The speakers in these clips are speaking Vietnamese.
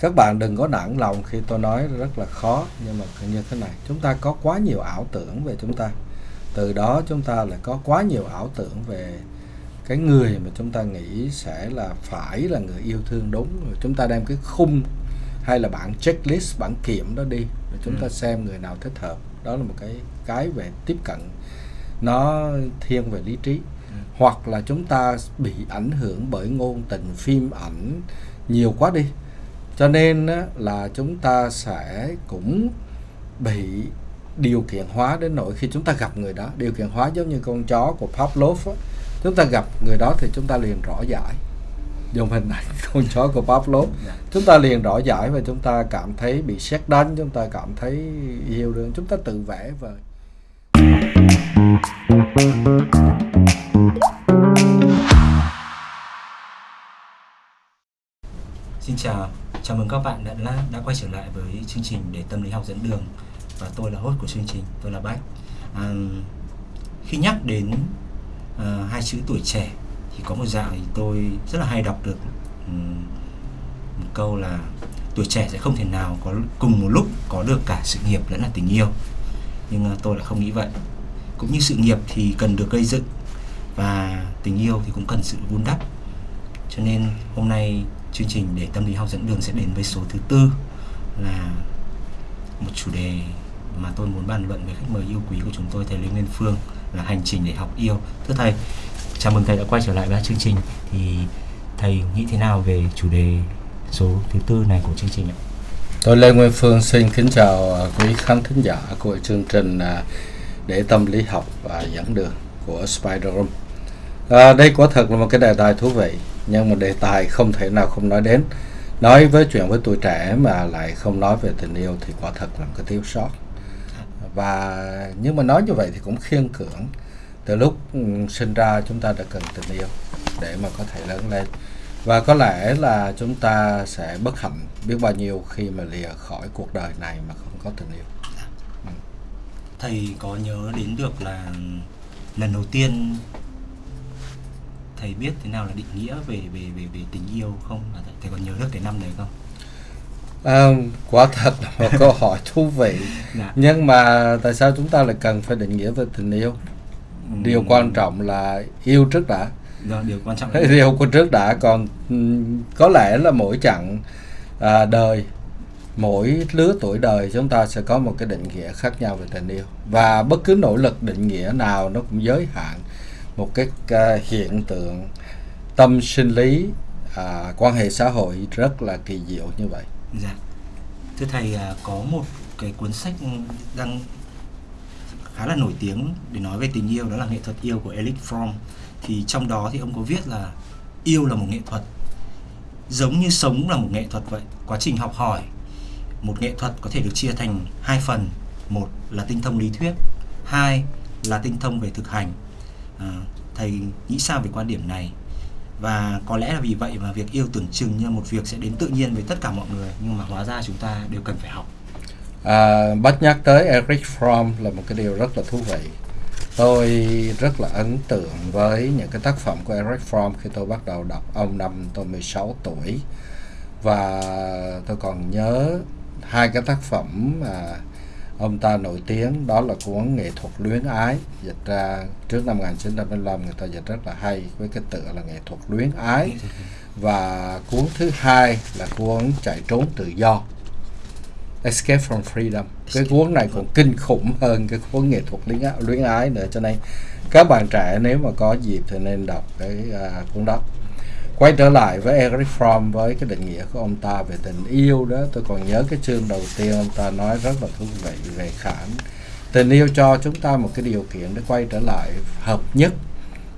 các bạn đừng có nản lòng khi tôi nói rất là khó nhưng mà như thế này. Chúng ta có quá nhiều ảo tưởng về chúng ta. Từ đó chúng ta lại có quá nhiều ảo tưởng về cái người mà chúng ta nghĩ sẽ là phải là người yêu thương đúng. Rồi chúng ta đem cái khung hay là bản checklist bản kiểm đó đi rồi chúng ta xem người nào thích hợp. Đó là một cái cái về tiếp cận. Nó thiên về lý trí. Hoặc là chúng ta bị ảnh hưởng bởi ngôn tình phim ảnh. Nhiều quá đi cho nên là chúng ta sẽ cũng bị điều kiện hóa đến nỗi khi chúng ta gặp người đó. Điều kiện hóa giống như con chó của Pavlov á. chúng ta gặp người đó thì chúng ta liền rõ giải. Dùng hình ảnh con chó của Pavlov. Chúng ta liền rõ giải và chúng ta cảm thấy bị xét đánh chúng ta cảm thấy yêu đương chúng ta tự vẽ vời Xin chào, chào mừng các bạn đã đã quay trở lại với chương trình để tâm lý học dẫn đường và tôi là host của chương trình, tôi là Bách. À, khi nhắc đến à, hai chữ tuổi trẻ thì có một dạo thì tôi rất là hay đọc được um, một câu là tuổi trẻ sẽ không thể nào có cùng một lúc có được cả sự nghiệp lẫn là tình yêu. Nhưng à, tôi lại không nghĩ vậy. Cũng như sự nghiệp thì cần được gây dựng và tình yêu thì cũng cần sự vun đắp. Cho nên hôm nay chương trình để tâm lý học dẫn đường sẽ đến với số thứ tư là một chủ đề mà tôi muốn bàn luận với khách mời yêu quý của chúng tôi thầy Lê Nguyên Phương là hành trình để học yêu. Thưa thầy, chào mừng thầy đã quay trở lại với chương trình. Thì thầy nghĩ thế nào về chủ đề số thứ tư này của chương trình ạ? Tôi Lê Nguyên Phương xin kính chào quý khán thính giả của chương trình à, để tâm lý học và dẫn đường của Spider Room. À, đây quả thật là một cái đề tài thú vị nhưng mà đề tài không thể nào không nói đến. Nói với chuyện với tuổi trẻ mà lại không nói về tình yêu thì quả thật là một cái thiếu sót. Và nhưng mà nói như vậy thì cũng khiên cưỡng. Từ lúc ừ, sinh ra chúng ta đã cần tình yêu để mà có thể lớn lên. Và có lẽ là chúng ta sẽ bất hạnh biết bao nhiêu khi mà lìa khỏi cuộc đời này mà không có tình yêu. Thầy có nhớ đến được là lần đầu tiên thầy biết thế nào là định nghĩa về về về về tình yêu không? Thầy còn nhớ được cái năm đấy không? À, quả thật là một câu hỏi thú vị. Dạ. nhưng mà tại sao chúng ta lại cần phải định nghĩa về tình yêu? Ừ. điều quan trọng là yêu trước đã. Đó, điều quan trọng yêu. Của trước đã còn có lẽ là mỗi chặng à, đời mỗi lứa tuổi đời chúng ta sẽ có một cái định nghĩa khác nhau về tình yêu. Và bất cứ nỗ lực định nghĩa nào nó cũng giới hạn một cái uh, hiện tượng tâm sinh lý uh, quan hệ xã hội rất là kỳ diệu như vậy. Dạ. Thưa thầy uh, có một cái cuốn sách đang khá là nổi tiếng để nói về tình yêu đó là nghệ thuật yêu của Eric Fromm thì trong đó thì ông có viết là yêu là một nghệ thuật giống như sống là một nghệ thuật vậy quá trình học hỏi một nghệ thuật có thể được chia thành hai phần một là tinh thông lý thuyết hai là tinh thông về thực hành à, thầy nghĩ sao về quan điểm này? Và có lẽ là vì vậy mà việc yêu tưởng chừng như một việc sẽ đến tự nhiên với tất cả mọi người nhưng mà hóa ra chúng ta đều cần phải học. À, bắt nhắc tới Eric Fromm là một cái điều rất là thú vị. Tôi rất là ấn tượng với những cái tác phẩm của Eric Fromm khi tôi bắt đầu đọc. Ông năm tôi 16 tuổi. Và tôi còn nhớ hai cái tác phẩm mà ông ta nổi tiếng đó là cuốn nghệ thuật luyến ái. Dịch ra trước năm 1955 người ta dịch rất là hay với cái tựa là nghệ thuật luyến ái. Và cuốn thứ hai là cuốn chạy trốn tự do Escape from Freedom. Cái cuốn này còn kinh khủng hơn cái cuốn nghệ thuật luyến ái, luyến ái nữa. Cho nên các bạn trẻ nếu mà có dịp thì nên đọc cái uh, cuốn đó quay trở lại với Eric Fromm với cái định nghĩa của ông ta về tình yêu đó. Tôi còn nhớ cái chương đầu tiên ông ta nói rất là thú vị về khả tình yêu cho chúng ta một cái điều kiện để quay trở lại hợp nhất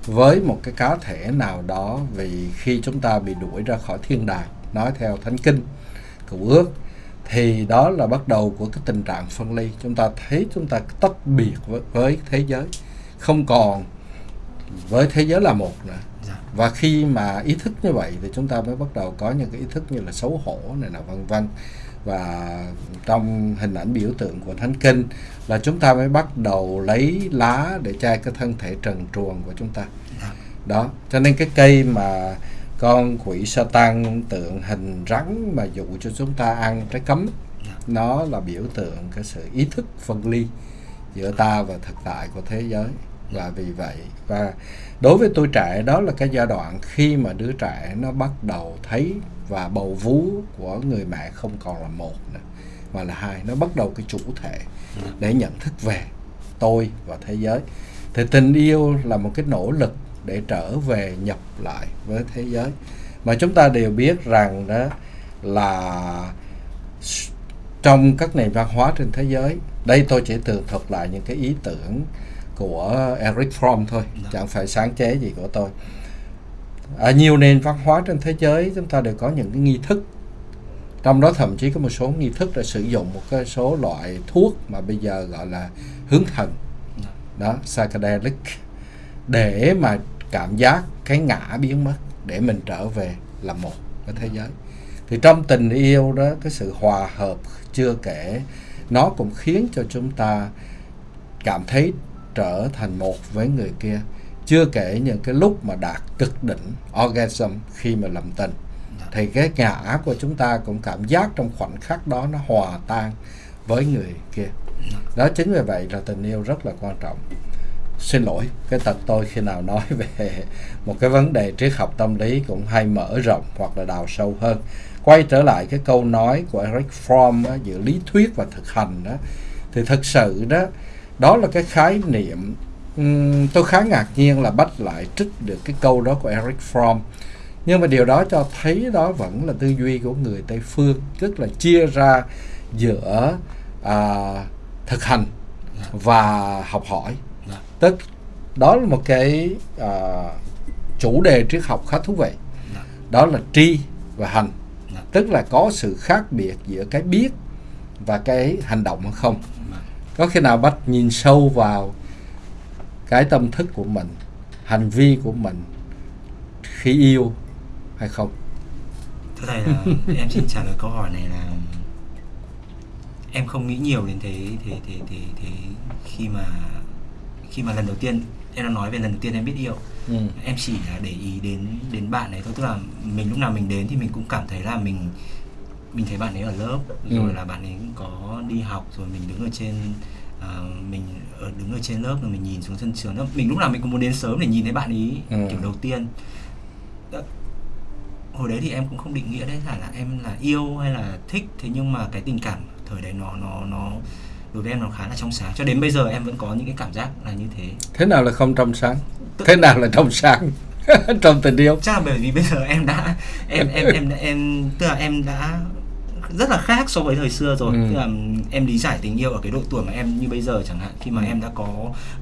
với một cái cá thể nào đó vì khi chúng ta bị đuổi ra khỏi thiên đàng nói theo thánh kinh cựu ước thì đó là bắt đầu của cái tình trạng phân ly. Chúng ta thấy chúng ta tách biệt với, với thế giới. Không còn với thế giới là một nữa và khi mà ý thức như vậy thì chúng ta mới bắt đầu có những cái ý thức như là xấu hổ này là vân vân. Và trong hình ảnh biểu tượng của thánh kinh là chúng ta mới bắt đầu lấy lá để che cái thân thể trần truồng của chúng ta. Đó cho nên cái cây mà con quỷ sa tăng tượng hình rắn mà dụ cho chúng ta ăn trái cấm Dạ. nó là biểu tượng cái sự ý thức phân ly giữa ta và thực tại của thế giới. Và vì vậy và đối với tôi trẻ đó là cái giai đoạn khi mà đứa trẻ nó bắt đầu thấy và bầu vú của người mẹ không còn là một nữa mà là hai, nó bắt đầu cái chủ thể để nhận thức về tôi và thế giới. Thì tình yêu là một cái nỗ lực để trở về nhập lại với thế giới. Mà chúng ta đều biết rằng đó là trong các nền văn hóa trên thế giới, đây tôi chỉ tường thuật lại những cái ý tưởng của Eric Fromm thôi, chẳng phải sáng chế gì của tôi. Ở nhiều nền văn hóa trên thế giới chúng ta đều có những cái nghi thức. Trong đó thậm chí có một số nghi thức đã sử dụng một cái số loại thuốc mà bây giờ gọi là hướng thần. Đó, psychedelic. Để mà cảm giác cái ngã biến mất, để mình trở về là một cái thế giới. Thì trong tình yêu đó, cái sự hòa hợp chưa kể, nó cũng khiến cho chúng ta cảm thấy trở thành một với người kia. Chưa kể những cái lúc mà đạt cực đỉnh orgasm khi mà làm tình Dạ. thì cái ngã của chúng ta cũng cảm giác trong khoảnh khắc đó nó hòa tan với người kia. Đó chính vì vậy là tình yêu rất là quan trọng. Xin lỗi cái tật tôi khi nào nói về một cái vấn đề triết học tâm lý cũng hay mở rộng hoặc là đào sâu hơn. Quay trở lại cái câu nói của Eric Fromm giữa lý thuyết và thực hành đó thì thực sự đó đó là cái khái niệm um, tôi khá ngạc nhiên là bắt lại trích được cái câu đó của Eric Fromm. Nhưng mà điều đó cho thấy đó vẫn là tư duy của người Tây phương tức là chia ra giữa à, thực hành và học hỏi. Tức đó là một cái à, chủ đề triết học khá thú vị. Đó là tri và hành. Tức là có sự khác biệt giữa cái biết và cái hành động hay không có khi nào bắt nhìn sâu vào cái tâm thức của mình hành vi của mình khi yêu hay không? Thưa thầy là em xin trả lời câu hỏi này là em không nghĩ nhiều đến thế thế thế thế thế khi mà khi mà lần đầu tiên em đã nói về lần đầu tiên em biết yêu. Ừ. em chỉ là để ý đến đến bạn ấy thôi. Tức là mình lúc nào mình đến thì mình cũng cảm thấy là mình mình thấy bạn ấy ở lớp Ừ. rồi là bạn ấy có đi học rồi mình đứng ở trên à, mình ở đứng ở trên lớp rồi mình nhìn xuống sân trường mình lúc nào mình cũng muốn đến sớm để nhìn thấy bạn ấy Ừ. kiểu đầu tiên. Đó. hồi đấy thì em cũng không định nghĩa đấy là là em là yêu hay là thích thế nhưng mà cái tình cảm thời đấy nó nó nó đối với em nó khá là trong sáng. Cho đến bây giờ em vẫn có những cái cảm giác là như thế. Thế nào là không trong sáng? Thế nào là trong sáng? Trong tình yêu. Chắc là bởi vì bây giờ em đã em em em em tức là em đã rất là khác so với thời xưa rồi Ừ. tức là em lý giải tình yêu ở cái độ tuổi mà em như bây giờ chẳng hạn khi mà Ừ. em đã có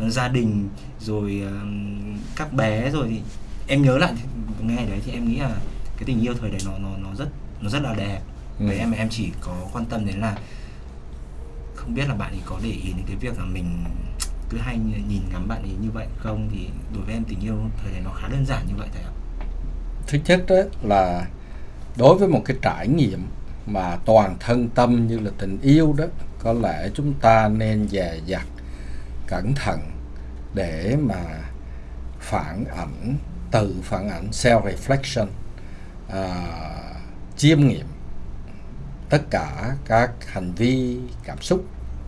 gia đình rồi các bé rồi thì em nhớ lại ngày đấy thì em nghĩ là cái tình yêu thời đấy nó nó nó rất nó rất là đẹp Ừ. với em em chỉ có quan tâm đến là không biết là bạn ấy có để ý đến cái việc là mình cứ hay nhìn ngắm bạn ấy như vậy không thì đối với em tình yêu thời đấy nó khá đơn giản như vậy thầy ạ thứ nhất đó là đối với một cái trải nghiệm mà toàn thân tâm như là tình yêu đó có lẽ chúng ta nên dè dặt cẩn thận để mà phản ảnh tự phản ảnh self reflection à, chiêm nghiệm tất cả các hành vi cảm xúc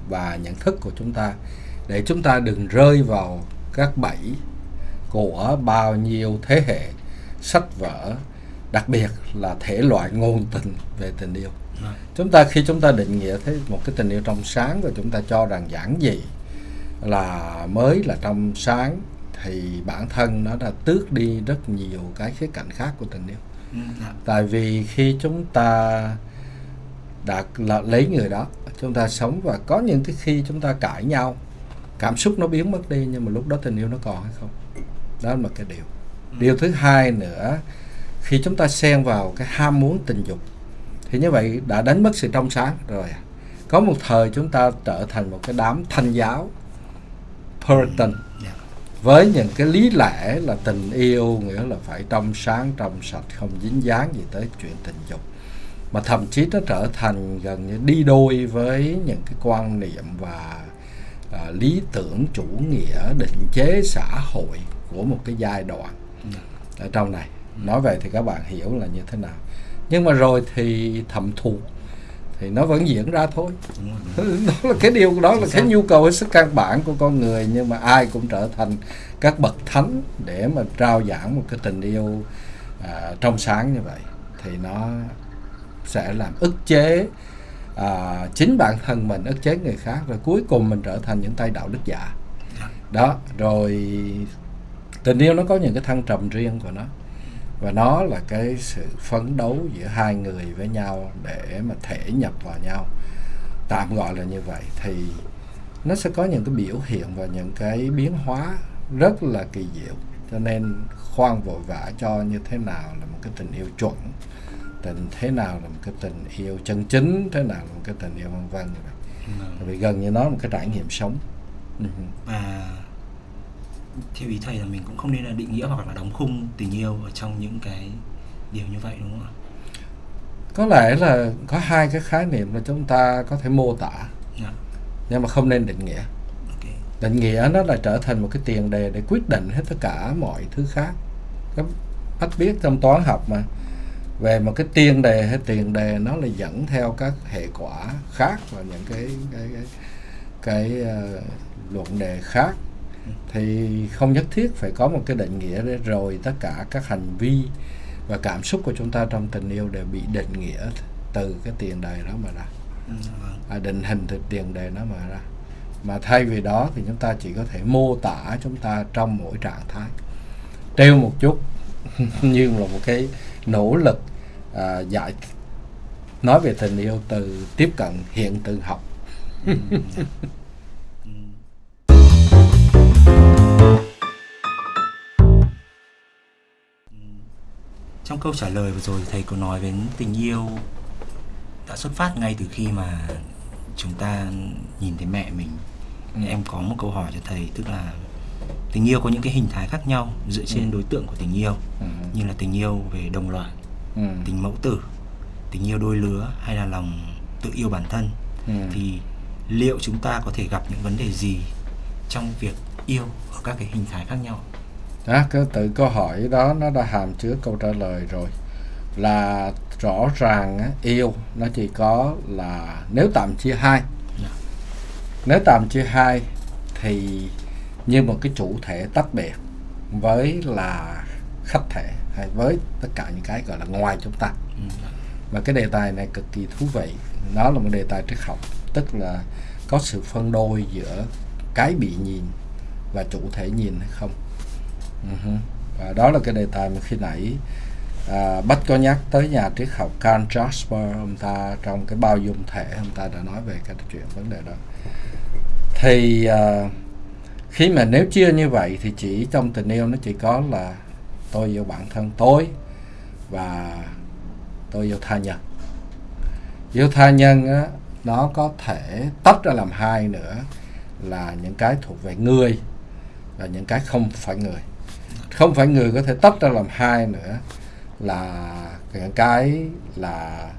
và nhận thức của chúng ta. Để chúng ta đừng rơi vào các bẫy của bao nhiêu thế hệ sách vở đặc biệt là thể loại ngôn tình về tình yêu. Vâng. chúng ta khi chúng ta định nghĩa thấy một cái tình yêu trong sáng và chúng ta cho rằng giản dị là mới là trong sáng thì bản thân nó đã tước đi rất nhiều cái khía cạnh khác của tình yêu. Ừ, dạ. tại vì khi chúng ta đã là lấy người đó chúng ta sống và có những cái khi chúng ta cãi nhau cảm xúc nó biến mất đi nhưng mà lúc đó tình yêu nó còn hay không? Đó là một cái điều. Điều thứ hai nữa khi chúng ta xen vào cái ham muốn tình dục thì như vậy đã đánh mất sự trong sáng rồi à. có một thời chúng ta trở thành một cái đám thanh giáo Puritan Dạ. với những cái lý lẽ là tình yêu nghĩa là phải trong sáng trong sạch không dính dáng gì tới chuyện tình dục mà thậm chí nó trở thành gần như đi đôi với những cái quan niệm và à, lý tưởng chủ nghĩa định chế xã hội của một cái giai đoạn Dạ. ở trong này nói vậy thì các bạn hiểu là như thế nào. Nhưng mà rồi thì thẩm thụ thì nó vẫn diễn ra thôi. Đó là cái điều đó là cái nhu cầu hết sức căn bản của con người nhưng mà ai cũng trở thành các bậc thánh để mà trao giảng một cái tình yêu à, trong sáng như vậy. Thì nó sẽ làm ức chế à, chính bản thân mình ức chế người khác rồi cuối cùng mình trở thành những tay đạo đức giả. Đó rồi tình yêu nó có những cái thăng trầm riêng của nó và nó là cái sự phấn đấu giữa hai người với nhau để mà thể nhập vào nhau tạm gọi là như vậy thì nó sẽ có những cái biểu hiện và những cái biến hóa rất là kỳ diệu cho nên khoan vội vã cho như thế nào là một cái tình yêu chuẩn tình thế nào là một cái tình yêu chân chính thế nào là một cái tình yêu vân vân ừ. vì gần như nó là một cái trải nghiệm sống ừ. Theo ý thầy là mình cũng không nên là định nghĩa hoặc là đóng khung tình yêu ở trong những cái điều như vậy đúng không ạ có lẽ là có hai cái khái niệm là chúng ta có thể mô tả yeah. Dạ. nhưng mà không nên định nghĩa okay. định nghĩa nó là trở thành một cái tiền đề để quyết định hết tất cả mọi thứ khác các bác biết trong toán học mà về một cái tiền đề hay tiền đề nó là dẫn theo các hệ quả khác và những cái cái cái, cái uh, luận đề khác thì không nhất thiết phải có một cái định nghĩa để rồi tất cả các hành vi và cảm xúc của chúng ta trong tình yêu đều bị định nghĩa từ cái tiền đề đó mà ra. Ừ, vâng. à, định hình từ tiền đề đó mà ra. Mà thay vì đó thì chúng ta chỉ có thể mô tả chúng ta trong mỗi trạng thái. Treo một chút như là một cái nỗ lực à, giải nói về tình yêu từ tiếp cận hiện tượng học trong câu trả lời vừa rồi thầy có nói đến tình yêu đã xuất phát ngay từ khi mà chúng ta nhìn thấy mẹ mình ừ. em có một câu hỏi cho thầy tức là tình yêu có những cái hình thái khác nhau dựa trên ừ. đối tượng của tình yêu ừ. như là tình yêu về đồng loại ừ. tình mẫu tử tình yêu đôi lứa hay là lòng tự yêu bản thân ừ. thì liệu chúng ta có thể gặp những vấn đề gì trong việc yêu ở các cái hình thái khác nhau đó, cái tự câu hỏi đó nó đã hàm chứa câu trả lời rồi là rõ ràng á, yêu nó chỉ có là nếu tạm chia hai dạ. nếu tạm chia hai thì như một cái chủ thể tách biệt với là khách thể hay với tất cả những cái gọi là ngoài chúng ta ừ. mà cái đề tài này cực kỳ thú vị nó là một đề tài triết học tức là có sự phân đôi giữa cái bị nhìn và chủ thể nhìn hay không. Ừ và đó là cái đề tài mà khi nãy à, Bách có nhắc tới nhà triết học Karl Jasper ông ta trong cái bao dung thể ông ta đã nói về cái chuyện vấn đề đó. Thì à, khi mà nếu chia như vậy thì chỉ trong tình yêu nó chỉ có là tôi yêu bản thân tôi và tôi yêu tha nhân. Yêu tha nhân á, nó có thể tách ra làm hai nữa là những cái thuộc về người và những cái không phải người không phải người có thể tách ra làm hai nữa là cái là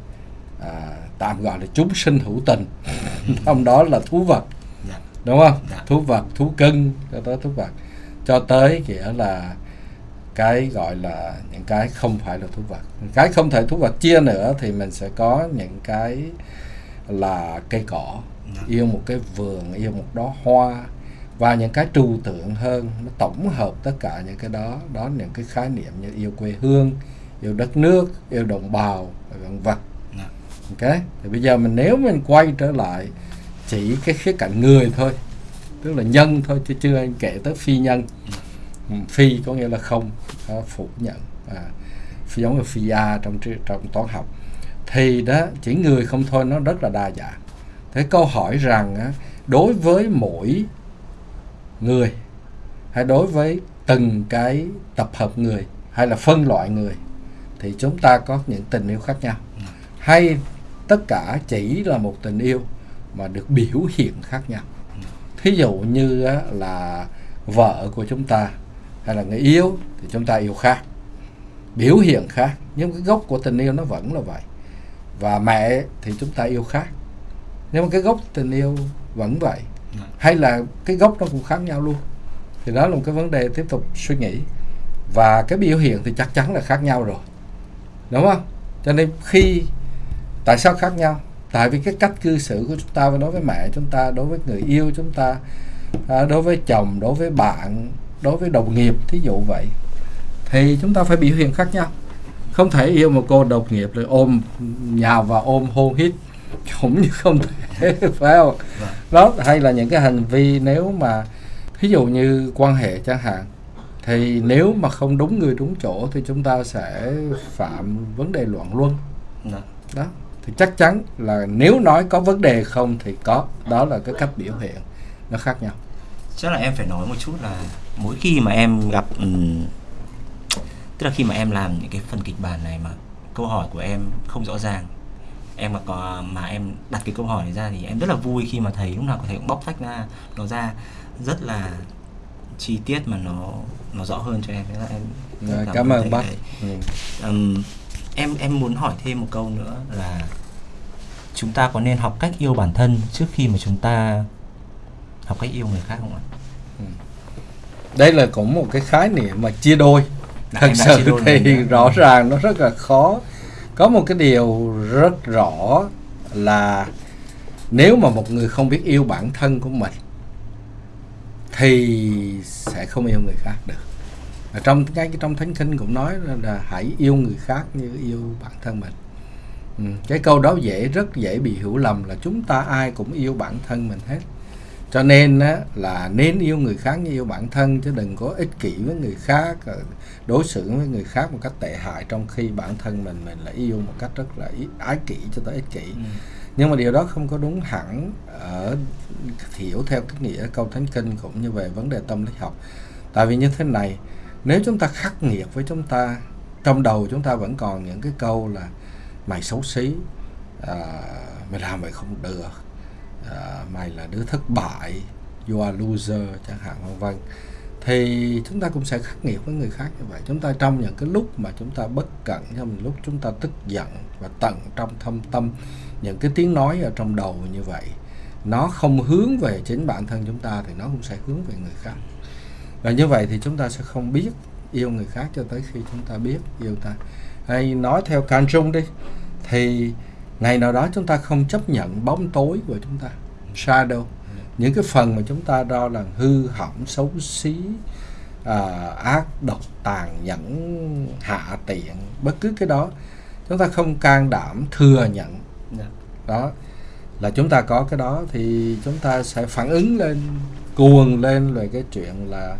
à, tạm gọi là chúng sinh hữu tình trong đó là thú vật dạ. đúng không dạ. thú vật thú cưng cho tới thú vật cho tới nghĩa là cái gọi là những cái không phải là thú vật cái không thể thú vật chia nữa thì mình sẽ có những cái là cây cỏ dạ. yêu một cái vườn yêu một đóa hoa và những cái trừu tượng hơn nó tổng hợp tất cả những cái đó đó những cái khái niệm như yêu quê hương yêu đất nước yêu đồng bào vân vân. Dạ. ok? Thì bây giờ mình nếu mình quay trở lại chỉ cái khía cạnh người thôi tức là nhân thôi chứ chưa anh kể tới phi nhân. Dạ. ừ, phi có nghĩa là không phủ nhận. À, phi giống như phi a trong trong toán học. Thì đó chỉ người không thôi nó rất là đa dạng. Thế câu hỏi rằng đối với mỗi người, hay đối với từng cái tập hợp người, hay là phân loại người, thì chúng ta có những tình yêu khác nhau. Hay tất cả chỉ là một tình yêu mà được biểu hiện khác nhau. Thí dụ như là vợ của chúng ta, hay là người yêu, thì chúng ta yêu khác, biểu hiện khác. Nhưng cái gốc của tình yêu nó vẫn là vậy. Và mẹ thì chúng ta yêu khác. Nhưng mà cái gốc tình yêu vẫn vậy hay là cái gốc nó cũng khác nhau luôn. Thì đó là một cái vấn đề tiếp tục suy nghĩ. Và cái biểu hiện thì chắc chắn là khác nhau rồi. Đúng không? Cho nên khi, tại sao khác nhau? Tại vì cái cách cư xử của chúng ta đối với mẹ chúng ta, đối với người yêu chúng ta à, đối với chồng, đối với bạn, đối với đồng nghiệp, thí dụ vậy, thì chúng ta phải biểu hiện khác nhau. Không thể yêu một cô đồng nghiệp rồi ôm nhào và ôm hôn hít cũng như không thể phải không? Đó hay là những cái hành vi nếu mà ví dụ như quan hệ chẳng hạn thì nếu mà không đúng người đúng chỗ thì chúng ta sẽ phạm vấn đề loạn luân. Dạ. đó thì chắc chắn là nếu nói có vấn đề không thì có. Đó là cái cách biểu hiện nó khác nhau. Chắc là em phải nói một chút là mỗi khi mà em gặp ừm, tức là khi mà em làm những cái phần kịch bản này mà câu hỏi của em không rõ ràng em mà có mà em đặt cái câu hỏi này ra thì em rất là vui khi mà thấy lúc nào có thể cũng bóc tách ra nó ra rất là chi tiết mà nó nó rõ hơn cho em. Là em cảm ơn bác. ừ. Ừm, em em muốn hỏi thêm một câu nữa là chúng ta có nên học cách yêu bản thân trước khi mà chúng ta học cách yêu người khác không ạ? đây là cũng một cái khái niệm mà chia đôi. Thật sự thì rõ ràng nó rất là khó có một cái điều rất rõ là nếu mà một người không biết yêu bản thân của mình thì sẽ không yêu người khác được ở trong cái trong thánh kinh cũng nói là, là hãy yêu người khác như yêu bản thân mình ừ. cái câu đó dễ rất dễ bị hiểu lầm là chúng ta ai cũng yêu bản thân mình hết cho nên á, là nên yêu người khác như yêu bản thân chứ đừng có ích kỷ với người khác đối xử với người khác một cách tệ hại trong khi bản thân mình mình lại yêu một cách rất là ý- ái kỷ cho tới ích kỷ. Nhưng mà điều đó không có đúng hẳn ở hiểu theo cái nghĩa câu thánh kinh cũng như về vấn đề tâm lý học. Tại vì như thế này nếu chúng ta khắc nghiệt với chúng ta trong đầu chúng ta vẫn còn những cái câu là mày xấu xí à, mày làm mày không được à, mày là đứa thất bại you are loser chẳng hạn vân vân. Thì chúng ta cũng sẽ khắc nghiệt với người khác như vậy. Chúng ta trong những cái lúc mà chúng ta bất cẩn trong những lúc chúng ta tức giận và tận trong thâm tâm những cái tiếng nói ở trong đầu như vậy nó không hướng về chính bản thân chúng ta thì nó cũng sẽ hướng về người khác. Và như vậy thì chúng ta sẽ không biết yêu người khác cho tới khi chúng ta biết yêu ta. Hay nói theo can trung đi thì ngày nào đó chúng ta không chấp nhận bóng tối của chúng ta shadow. Những cái phần mà chúng ta đo là hư hỏng xấu xí à, ác độc tàn nhẫn hạ tiện bất cứ cái đó chúng ta không can đảm thừa nhận. Dạ. đó là chúng ta có cái đó thì chúng ta sẽ phản ứng lên cuồng lên về cái chuyện là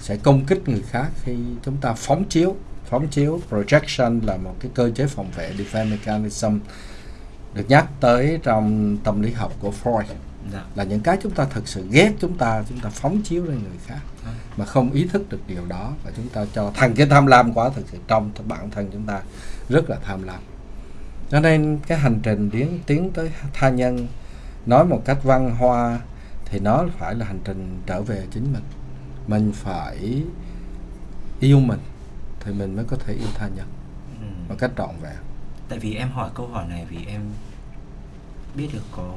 sẽ công kích người khác khi chúng ta phóng chiếu. Phóng chiếu projection là một cái cơ chế phòng vệ defense mechanism được nhắc tới trong tâm lý học của Freud Dạ. là những cái chúng ta thực sự ghét chúng ta chúng ta phóng chiếu lên người khác À. mà không ý thức được điều đó và chúng ta cho thành cái tham lam quá thực sự trong bản thân chúng ta rất là tham lam cho nên cái hành trình tiến tiến tới tha nhân nói một cách văn hoa thì nó phải là hành trình trở về chính mình mình phải yêu mình thì mình mới có thể yêu tha nhân Ừ. một cách trọn vẹn Tại vì em hỏi câu hỏi này vì em biết được có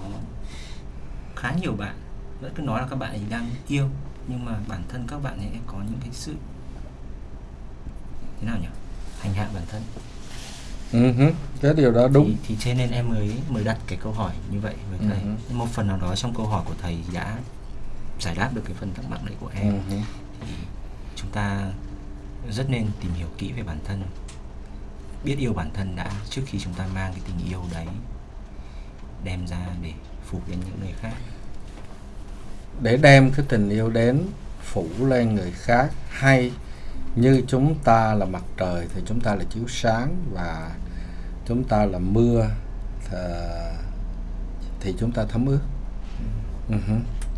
khá nhiều bạn. Vẫn cứ nói là các bạn ấy đang yêu nhưng mà bản thân các bạn ấy có những cái sự thế nào nhỉ? Hành hạ bản thân. Ừ hứ, cái điều đó đúng. Thì, thì cho nên em mới mới đặt cái câu hỏi như vậy. Với thầy Ừ. Nhưng một phần nào đó trong câu hỏi của thầy đã giải đáp được cái phần thắc mắc đấy của em. Ừ hứ. thì chúng ta rất nên tìm hiểu kỹ về bản thân biết yêu bản thân đã trước khi chúng ta mang cái tình yêu đấy đem ra để phục lên những người khác để đem cái tình yêu đến phủ lên người khác hay như chúng ta là mặt trời thì chúng ta là chiếu sáng và chúng ta là mưa thì chúng ta thấm ướt Ừ hứ.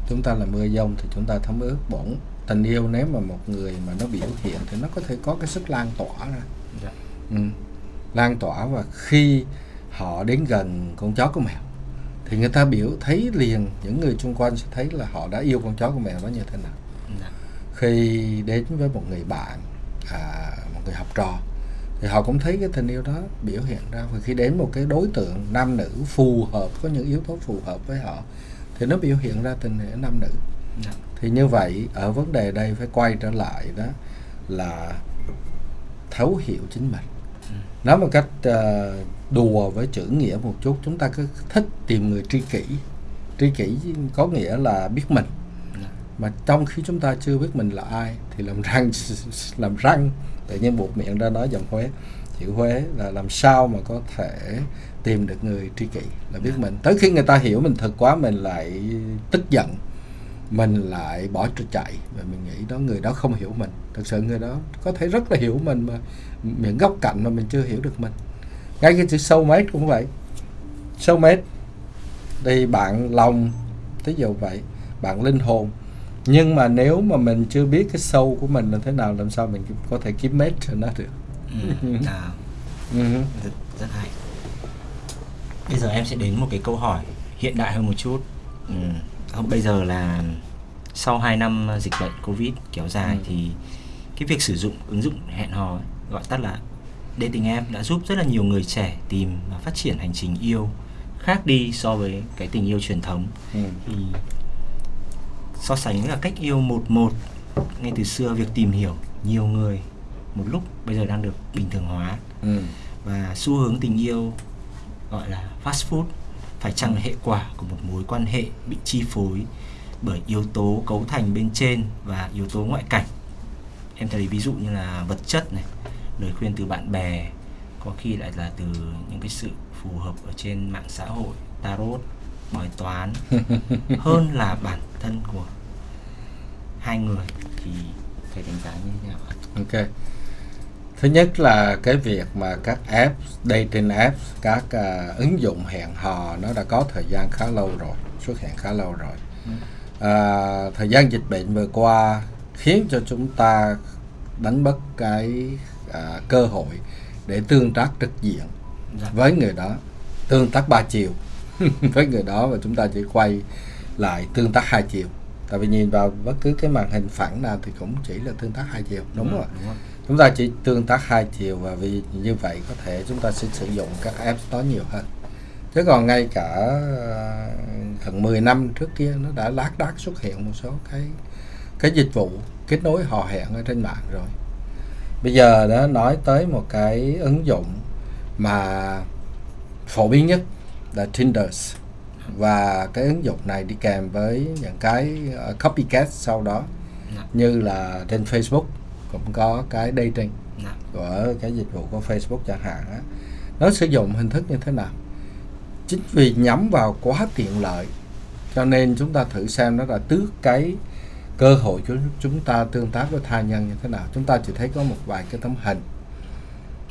chúng ta là mưa dông thì chúng ta thấm ướt bổn tình yêu nếu mà một người mà nó biểu hiện thì nó có thể có cái sức lan tỏa ra Dạ. ừ. Lan tỏa và khi họ đến gần con chó con mèo thì người ta biểu thấy liền những người xung quanh sẽ thấy là họ đã yêu con chó con mèo đó như thế nào Dạ. khi đến với một người bạn à, một người học trò thì họ cũng thấy cái tình yêu đó biểu hiện ra và khi đến một cái đối tượng nam nữ phù hợp có những yếu tố phù hợp với họ thì nó biểu hiện ra tình nghĩa nam nữ Dạ. thì như vậy ở vấn đề đây phải quay trở lại đó là thấu hiểu chính mình nói một cách uh, đùa với chữ nghĩa một chút chúng ta cứ thích tìm người tri kỷ. Tri kỷ có nghĩa là biết mình. Mà trong khi chúng ta chưa biết mình là ai thì làm răng làm răng tự nhiên buộc miệng ra nói giọng huế. Chữ huế là làm sao mà có thể tìm được người tri kỷ là biết mình? Tới khi người ta hiểu mình thật quá mình lại tức giận mình lại bỏ chạy. Và mình nghĩ đó người đó không hiểu mình. Thật sự người đó có thể rất là hiểu mình mà những góc cạnh mà mình chưa hiểu được mình. Ngay cái chữ soulmate cũng vậy. Soulmate thì bạn lòng ví dụ vậy bạn linh hồn. Nhưng mà nếu mà mình chưa biết cái sâu của mình là thế nào làm sao mình có thể kiếm mate cho nó được? Ừ, à, ừ. rất, rất hay. Bây giờ em sẽ đến một cái câu hỏi hiện đại hơn một chút. Ừ. không bây giờ là sau 2 năm dịch bệnh covid kéo dài ừ. thì cái việc sử dụng ứng dụng hẹn hò gọi tắt là dating app đã giúp rất là nhiều người trẻ tìm và phát triển hành trình yêu khác đi so với cái tình yêu truyền thống ừ. thì so sánh là cách yêu một một ngay từ xưa việc tìm hiểu nhiều người một lúc bây giờ đang được bình thường hóa ừ. và xu hướng tình yêu gọi là fast food phải chăng là hệ quả của một mối quan hệ bị chi phối bởi yếu tố cấu thành bên trên và yếu tố ngoại cảnh? Em thấy ví dụ như là vật chất này lời khuyên từ bạn bè có khi lại là từ những cái sự phù hợp ở trên mạng xã hội tarot bói toán. Hơn là bản thân của hai người thì thầy đánh giá như thế nào ok thứ nhất là cái việc mà các app dating apps các uh, ứng dụng hẹn hò nó đã có thời gian khá lâu rồi xuất hiện khá lâu rồi. Uh, thời gian dịch bệnh vừa qua khiến cho chúng ta đánh mất cái uh, cơ hội để tương tác trực diện dạ. với người đó tương tác ba chiều. Với người đó và chúng ta chỉ quay lại tương tác hai chiều. Tại vì nhìn vào bất cứ cái màn hình phẳng nào thì cũng chỉ là tương tác hai chiều đúng, đúng rồi, đúng rồi chúng ta chỉ tương tác hai chiều và vì như vậy có thể chúng ta sẽ sử dụng các app đó nhiều hơn. Chứ còn ngay cả ờ, gần 10 năm trước kia nó đã lác đác xuất hiện một số cái cái dịch vụ kết nối hò hẹn ở trên mạng rồi. Bây giờ đã nói tới một cái ứng dụng mà phổ biến nhất là Tinder và cái ứng dụng này đi kèm với những cái ờ, copycat sau đó dạ. như là trên Facebook cũng có cái dating dạ. của cái dịch vụ của Facebook chẳng hạn á. Nó sử dụng hình thức như thế nào? Chính vì nhắm vào quá tiện lợi cho nên chúng ta thử xem nó là tước cái cơ hội của chúng ta tương tác với tha nhân như thế nào. Chúng ta chỉ thấy có một vài cái tấm hình.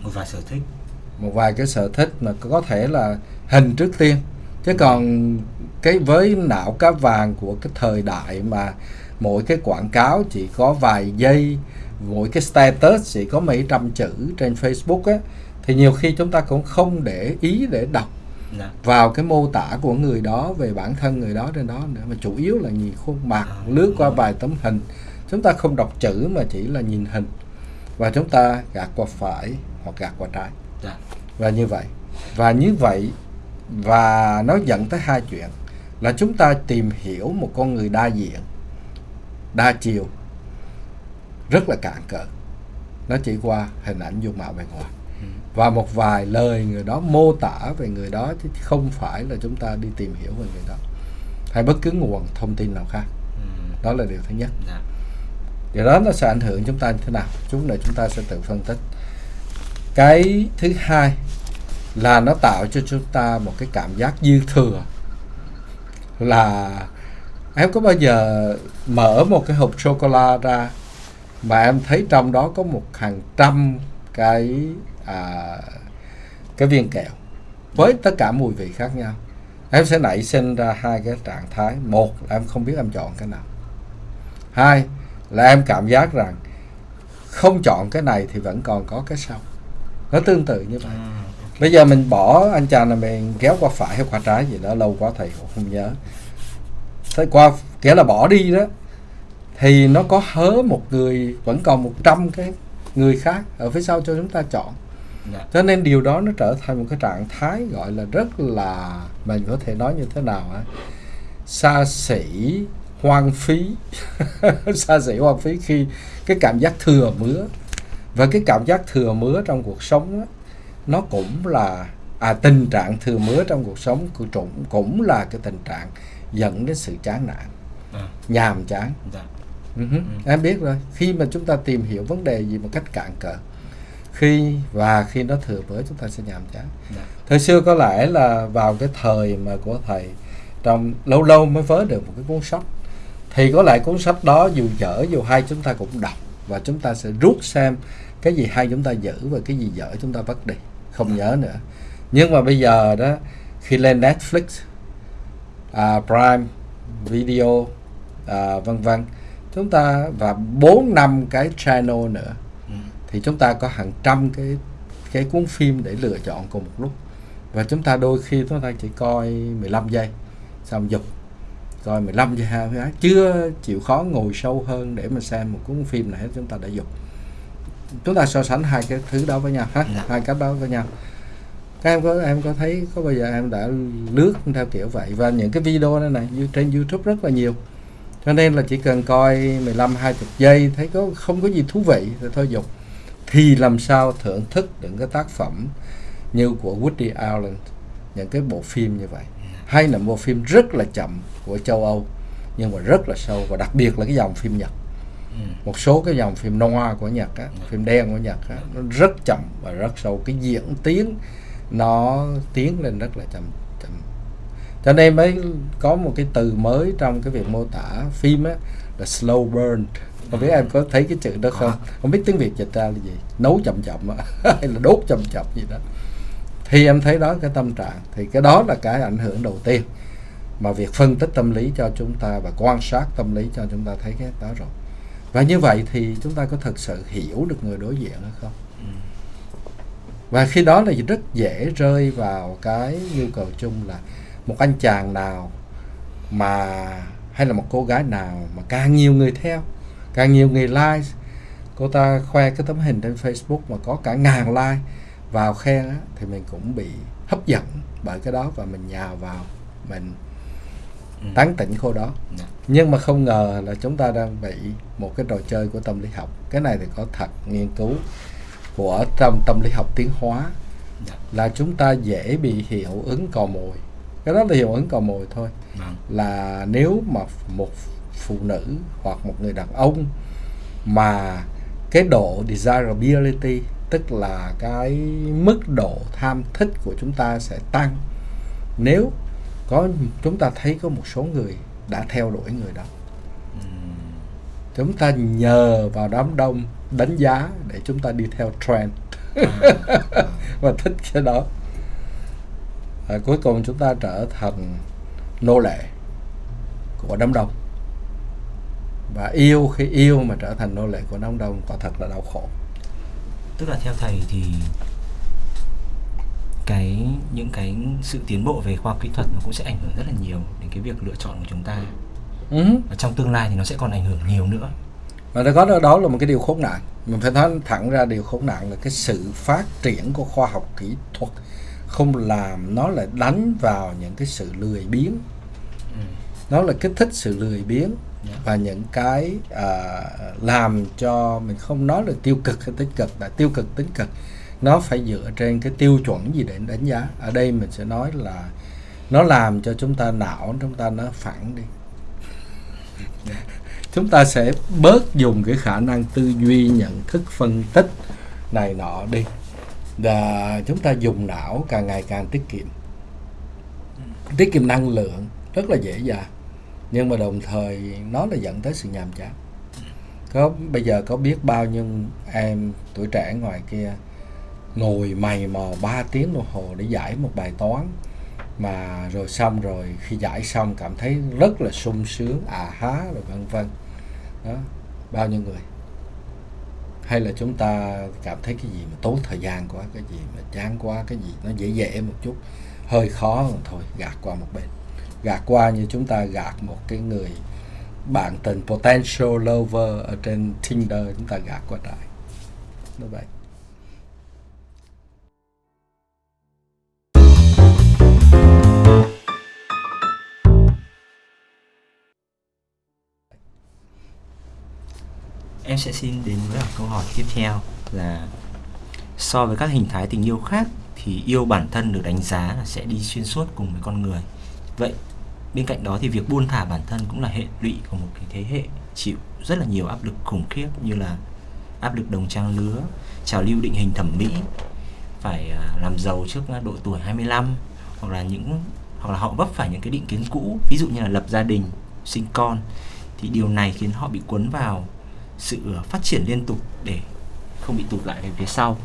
Một vài sở thích. Một vài cái sở thích mà có thể là hình trước tiên. Chứ còn cái với não cá vàng của cái thời đại mà mỗi cái quảng cáo chỉ có vài giây mỗi cái status chỉ có mấy trăm chữ trên Facebook á thì nhiều khi chúng ta cũng không để ý để đọc dạ. vào cái mô tả của người đó về bản thân người đó trên đó nữa. Mà chủ yếu là nhìn khuôn mặt à, lướt qua vài tấm hình. Chúng ta không đọc chữ mà chỉ là nhìn hình. Và chúng ta gạt qua phải hoặc gạt qua trái. Dạ. và như vậy. Và như vậy và nó dẫn tới hai chuyện. Là chúng ta tìm hiểu một con người đa diện đa chiều rất là cạn cỡ. Nó chỉ qua hình ảnh dung mạo bề ngoài. Ừ. và một vài lời người đó mô tả về người đó chứ không phải là chúng ta đi tìm hiểu về người đó. Hay bất cứ nguồn thông tin nào khác. Ừ. đó là điều thứ nhất. Dạ. điều đó nó sẽ ảnh hưởng chúng ta như thế nào? Chúng này chúng ta sẽ tự phân tích. Cái thứ hai là nó tạo cho chúng ta một cái cảm giác dư thừa. Là em có bao giờ mở một cái hộp sô cô la ra mà em thấy trong đó có một hàng trăm cái à, cái viên kẹo với tất cả mùi vị khác nhau. Em sẽ nảy sinh ra hai cái trạng thái. Một là em không biết em chọn cái nào. Hai là em cảm giác rằng không chọn cái này thì vẫn còn có cái sau. Nó tương tự như vậy. À, bây giờ mình bỏ anh chàng là mình kéo qua phải hay qua trái gì đó lâu quá thầy cũng không nhớ. Thế qua kể là bỏ đi đó thì nó có hớ một người vẫn còn 100 cái người khác ở phía sau cho chúng ta chọn. Yeah. Dạ. cho nên điều đó nó trở thành một cái trạng thái gọi là rất là mình có thể nói như thế nào á xa xỉ hoang phí. Xa xỉ hoang phí khi cái cảm giác thừa mứa. Và cái cảm giác thừa mứa trong cuộc sống á, nó cũng là à, tình trạng thừa mứa trong cuộc sống của cũng cũng là cái tình trạng dẫn đến sự chán nản. À, nhàm chán. Dạ uh em biết rồi. Khi mà chúng ta tìm hiểu vấn đề gì một cách cạn cỡ khi và khi nó thừa mứa chúng ta sẽ nhàm chán. Dạ. Thời xưa có lẽ là vào cái thời mà của thầy trong lâu lâu mới vớ được một cái cuốn sách thì có lẽ cuốn sách đó dù dở dù hay chúng ta cũng đọc và chúng ta sẽ rút xem cái gì hay chúng ta giữ và cái gì dở chúng ta vứt đi. Không nhớ nữa. Nhưng mà bây giờ đó khi lên Netflix à, Prime Video à, vân vân chúng ta và bốn năm cái channel nữa ừ. thì chúng ta có hàng trăm cái cái cuốn phim để lựa chọn cùng một lúc. Và chúng ta đôi khi chúng ta chỉ coi 15 giây xong dục coi 15 giây cái chưa chịu khó ngồi sâu hơn để mà xem một cuốn phim này hết chúng ta đã dục chúng ta so sánh hai cái thứ đó với nhau ha Dạ. hai cách đó với nhau. Các em có em có thấy có bao giờ em đã lướt theo kiểu vậy? Và những cái video này này trên YouTube rất là nhiều cho nên là chỉ cần coi 15 20 giây thấy có không có gì thú vị thì thôi dục. Thì làm sao thưởng thức những cái tác phẩm như của Woody Allen những cái bộ phim như vậy? Hay là bộ phim rất là chậm của châu Âu nhưng mà rất là sâu và đặc biệt là cái dòng phim Nhật. Ừ. một số cái dòng phim noir của Nhật á, phim đen của Nhật á, nó rất chậm và rất sâu. Cái diễn tiến nó tiến lên rất là chậm cho nên mới có một cái từ mới trong cái việc mô tả phim á là slow burn. Không biết em có thấy cái chữ đó không? Không biết tiếng việt dịch ra là gì? Nấu chậm chậm hay là đốt chậm chậm gì đó. Thì em thấy đó cái tâm trạng. Thì cái đó là cái ảnh hưởng đầu tiên mà việc phân tích tâm lý cho chúng ta và quan sát tâm lý cho chúng ta thấy cái đó rồi. Và như vậy thì chúng ta có thực sự hiểu được người đối diện hay không? Ừ. và khi đó là rất dễ rơi vào cái nhu cầu chung là một anh chàng nào mà hay là một cô gái nào mà càng nhiều người theo càng nhiều người like cô ta khoe cái tấm hình trên Facebook mà có cả ngàn like vào khen á, thì mình cũng bị hấp dẫn bởi cái đó và mình nhào vào mình Ừ. tán tỉnh cô đó Dạ. nhưng mà không ngờ là chúng ta đang bị một cái trò chơi của tâm lý học cái này thì có thật nghiên cứu của trong tâm lý học tiến hóa Dạ. là chúng ta dễ bị hiệu ứng cò mồi cái đó là hiệu ứng cò mồi thôi. Vâng. là nếu mà một phụ nữ hoặc một người đàn ông mà cái độ desirability tức là cái mức độ tham thích của chúng ta sẽ tăng nếu có chúng ta thấy có một số người đã theo đuổi người đó. Chúng ta nhờ vào đám đông đánh giá để chúng ta đi theo trend. Và thích cái đó à, cuối cùng chúng ta trở thành nô lệ của đám đông. Và yêu khi yêu mà trở thành nô lệ của đám đông quả thật là đau khổ. Tức là theo thầy thì cái những cái sự tiến bộ về khoa học kỹ thuật nó cũng sẽ ảnh hưởng rất là nhiều đến cái việc lựa chọn của chúng ta. Ừ. và trong tương lai thì nó sẽ còn ảnh hưởng nhiều nữa. Và nó có đó, đó là một cái điều khốn nạn. Mình phải nói thẳng ra điều khốn nạn là cái sự phát triển của khoa học kỹ thuật không làm nó lại đánh vào những cái sự lười biếng. Ừ. nó là kích thích sự lười biếng Dạ. và những cái à, làm cho mình không nói là tiêu cực hay tích cực là tiêu cực tích cực. Nó phải dựa trên cái tiêu chuẩn gì để đánh giá. Ở đây mình sẽ nói là nó làm cho chúng ta não chúng ta nó phẳng đi. Chúng ta sẽ bớt dùng cái khả năng tư duy nhận thức phân tích này nọ đi là chúng ta dùng não càng ngày càng tiết kiệm. Tiết kiệm năng lượng rất là dễ dàng. Nhưng mà đồng thời nó là dẫn tới sự nhàm chán. Có, bây giờ có biết bao nhiêu em tuổi trẻ ngoài kia ngồi mày mò 3 tiếng đồng hồ để giải một bài toán. Mà rồi xong rồi, khi giải xong cảm thấy rất là sung sướng à há, rồi vân vân. Đó, bao nhiêu người? Hay là chúng ta cảm thấy cái gì mà tốn thời gian quá, cái gì mà chán quá, cái gì nó dễ dễ một chút, hơi khó thôi, gạt qua một bên. Gạt qua như chúng ta gạt một cái người bạn tình, potential lover ở trên Tinder, chúng ta gạt qua trại như vậy em sẽ xin đến với câu hỏi tiếp theo là so với các hình thái tình yêu khác thì yêu bản thân được đánh giá là sẽ đi xuyên suốt cùng với con người. Vậy, bên cạnh đó thì việc buông thả bản thân cũng là hệ lụy của một cái thế hệ chịu rất là nhiều áp lực khủng khiếp như là áp lực đồng trang lứa, trào lưu định hình thẩm mỹ, phải à, làm giàu trước độ tuổi 25 hoặc là những, hoặc là họ vấp phải những cái định kiến cũ. Ví dụ như là lập gia đình, sinh con thì điều này khiến họ bị cuốn vào sự phát triển liên tục để không bị tụt lại về phía sau.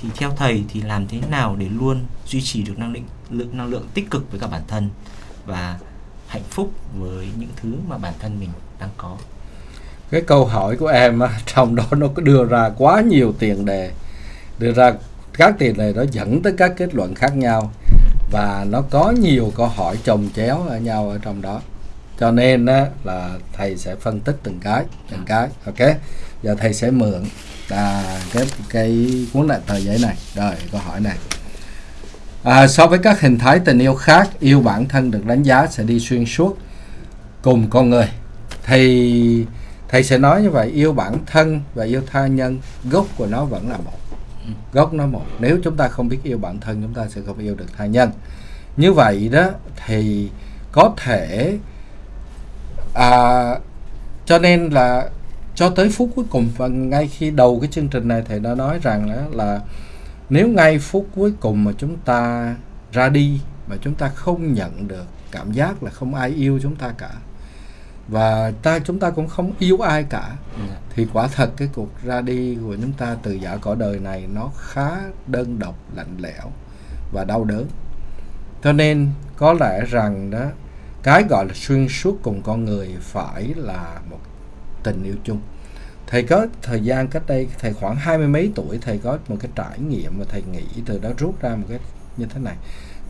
Thì theo thầy thì làm thế nào để luôn duy trì được năng lượng năng lượng tích cực với cả bản thân và hạnh phúc với những thứ mà bản thân mình đang có? Cái câu hỏi của em trong đó nó có đưa ra quá nhiều tiền đề. Đưa ra các tiền đề đó dẫn tới các kết luận khác nhau và nó có nhiều câu hỏi chồng chéo ở nhau ở trong đó cho nên á, là thầy sẽ phân tích từng cái từng cái ok? Giờ thầy sẽ mượn à, cái cái cuốn lại tờ giấy này. Rồi câu hỏi này. À, so với các hình thái tình yêu khác yêu bản thân được đánh giá sẽ đi xuyên suốt cùng con người. Thì thầy sẽ nói như vậy yêu bản thân và yêu tha nhân gốc của nó vẫn là một. Gốc nó một. Nếu chúng ta không biết yêu bản thân chúng ta sẽ không yêu được tha nhân. Như vậy đó thì có thể à, cho nên là cho tới phút cuối cùng và ngay khi đầu cái chương trình này thầy đã nói rằng đó là nếu ngay phút cuối cùng mà chúng ta ra đi mà chúng ta không nhận được cảm giác là không ai yêu chúng ta cả và ta chúng ta cũng không yêu ai cả yeah. Dạ. thì quả thật cái cuộc ra đi của chúng ta từ giả cõi đời này nó khá đơn độc lạnh lẽo và đau đớn cho nên có lẽ rằng đó cái gọi là xuyên suốt cùng con người phải là một tình yêu chung thầy có thời gian cách đây thầy khoảng hai mươi mấy tuổi thầy có một cái trải nghiệm và thầy nghĩ từ đó rút ra một cái như thế này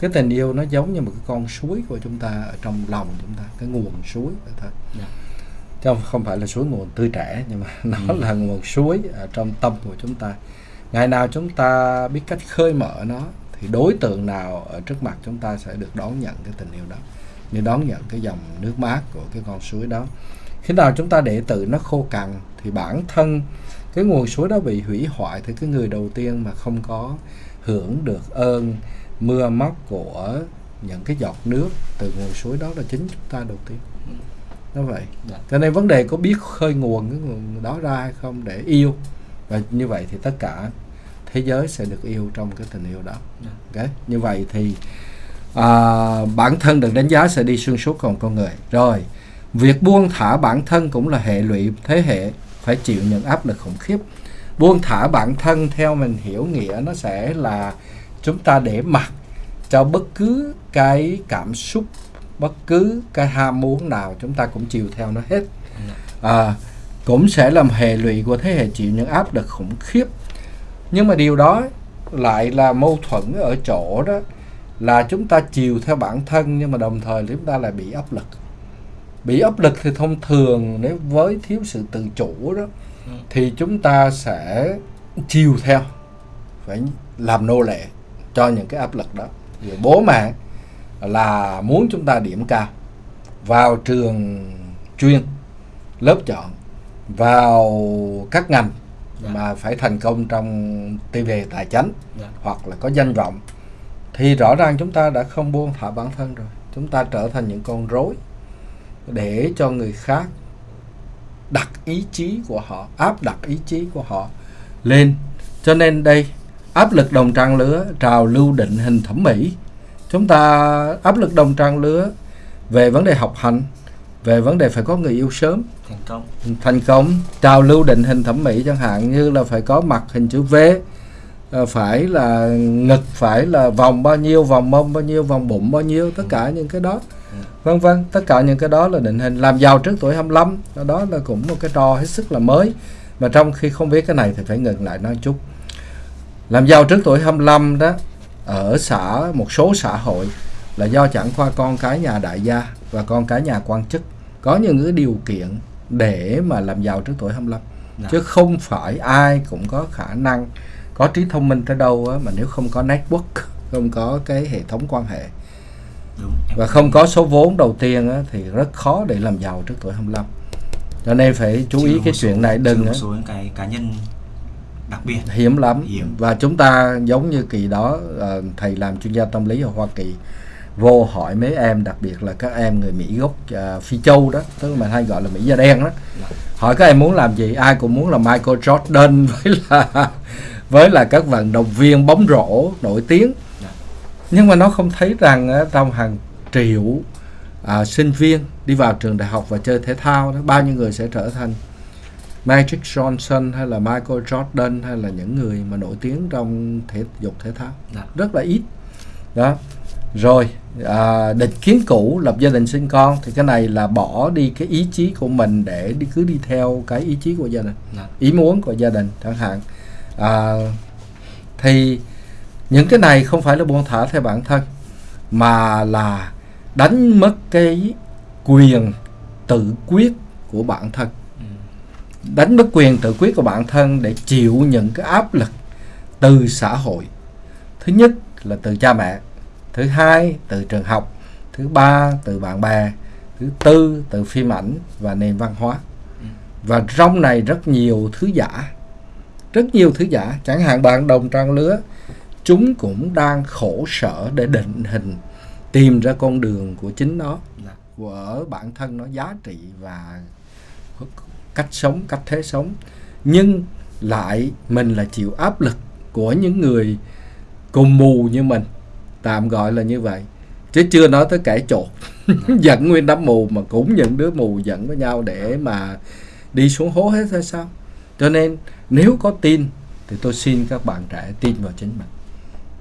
cái tình yêu nó giống như một cái con suối của chúng ta ở trong lòng chúng ta cái nguồn suối thôi yeah. Dạ. chứ không phải là suối nguồn tươi trẻ nhưng mà nó ừ. là nguồn suối ở trong tâm của chúng ta ngày nào chúng ta biết cách khơi mở nó thì đối tượng nào ở trước mặt chúng ta sẽ được đón nhận cái tình yêu đó như đón nhận cái dòng nước mát của cái con suối đó. Khi nào chúng ta để tự nó khô cằn thì bản thân cái nguồn suối đó bị hủy hoại thì cái người đầu tiên mà không có hưởng được ơn mưa móc của những cái giọt nước từ nguồn suối đó là chính chúng ta đầu tiên. Nó vậy. Dạ. cho nên vấn đề có biết khơi nguồn cái nguồn đó ra hay không để yêu. Và như vậy thì tất cả thế giới sẽ được yêu trong cái tình yêu đó. Dạ. ok? Như vậy thì à, bản thân được đánh giá sẽ đi xuyên suốt còn con người. Rồi việc buông thả bản thân cũng là hệ lụy thế hệ phải chịu những áp lực khủng khiếp. Buông thả bản thân theo mình hiểu nghĩa nó sẽ là chúng ta để mặc cho bất cứ cái cảm xúc bất cứ cái ham muốn nào chúng ta cũng chiều theo nó hết. À, cũng sẽ làm hệ lụy của thế hệ chịu những áp lực khủng khiếp. Nhưng mà điều đó lại là mâu thuẫn ở chỗ đó là chúng ta chiều theo bản thân nhưng mà đồng thời chúng ta lại bị áp lực bị áp lực thì thông thường nếu với thiếu sự tự chủ đó ừ. thì chúng ta sẽ chiều theo phải làm nô lệ cho những cái áp lực đó rồi bố mẹ là muốn chúng ta điểm cao vào trường chuyên lớp chọn vào các ngành yeah. Dạ. mà phải thành công trong TV tài chánh yeah. Dạ. hoặc là có danh vọng thì rõ ràng chúng ta đã không buông thả bản thân rồi. Chúng ta trở thành những con rối để cho người khác đặt ý chí của họ áp đặt ý chí của họ lên. Cho nên đây áp lực đồng trang lứa trào lưu định hình thẩm mỹ. Chúng ta áp lực đồng trang lứa về vấn đề học hành về vấn đề phải có người yêu sớm. Thành công. Thành công trào lưu định hình thẩm mỹ chẳng hạn như là phải có mặt hình chữ V ờ, phải là ngực phải là vòng bao nhiêu vòng mông bao nhiêu vòng bụng bao nhiêu tất cả những cái đó. Vân vân tất cả những cái đó là định hình làm giàu trước tuổi 25 đó là cũng một cái trò hết sức là mới. Mà trong khi không biết cái này thì phải ngừng lại nói chút. Làm giàu trước tuổi 25 đó ở xã một số xã hội là do chẳng qua con cái nhà đại gia và con cái nhà quan chức có những cái điều kiện để mà làm giàu trước tuổi 25 Đã. chứ không phải ai cũng có khả năng có trí thông minh tới đâu á, mà nếu không có network không có cái hệ thống quan hệ. Đúng, và không có số vốn đầu tiên á, thì rất khó để làm giàu trước tuổi 25 cho nên phải chú ý cái chuyện này đừng một số cái cá nhân đặc biệt. Hiếm lắm. Hiếm. và chúng ta giống như kỳ đó ờ, thầy làm chuyên gia tâm lý ở Hoa Kỳ vô hỏi mấy em đặc biệt là các em người Mỹ gốc ờ, Phi Châu đó tức là mình hay gọi là Mỹ da đen đó. Hỏi các em muốn làm gì? Ai cũng muốn là Michael Jordan với là với là các vận động viên bóng rổ nổi tiếng. Dạ. nhưng mà nó không thấy rằng trong hàng triệu à, sinh viên đi vào trường đại học và chơi thể thao đó. Bao nhiêu người sẽ trở thành Magic Johnson hay là Michael Jordan hay là những người mà nổi tiếng trong thể dục thể thao? Dạ. rất là ít. Đó. Rồi à, định kiến cũ lập gia đình sinh con thì cái này là bỏ đi cái ý chí của mình để đi cứ đi theo cái ý chí của gia đình. Dạ. ý muốn của gia đình chẳng hạn à, thì những cái này không phải là buông thả theo bản thân mà là đánh mất cái quyền tự quyết của bản thân. Ừ. đánh mất quyền tự quyết của bản thân để chịu những cái áp lực từ xã hội. Thứ nhất là từ cha mẹ thứ hai từ trường học thứ ba từ bạn bè thứ tư từ phim ảnh và nền văn hóa. Và trong này rất nhiều thứ giả rất nhiều thứ giả chẳng hạn bạn đồng trang lứa chúng cũng đang khổ sở để định hình tìm ra con đường của chính nó Dạ. của bản thân nó giá trị và cách sống cách thế sống. Nhưng lại mình là chịu áp lực của những người cùng mù như mình tạm gọi là như vậy. Chứ chưa nói tới kẻ chột dẫn nguyên đám mù mà cũng những đứa mù dẫn với nhau để mà đi xuống hố hết hay sao. Cho nên nếu có tin thì tôi xin các bạn trẻ tin vào chính mình.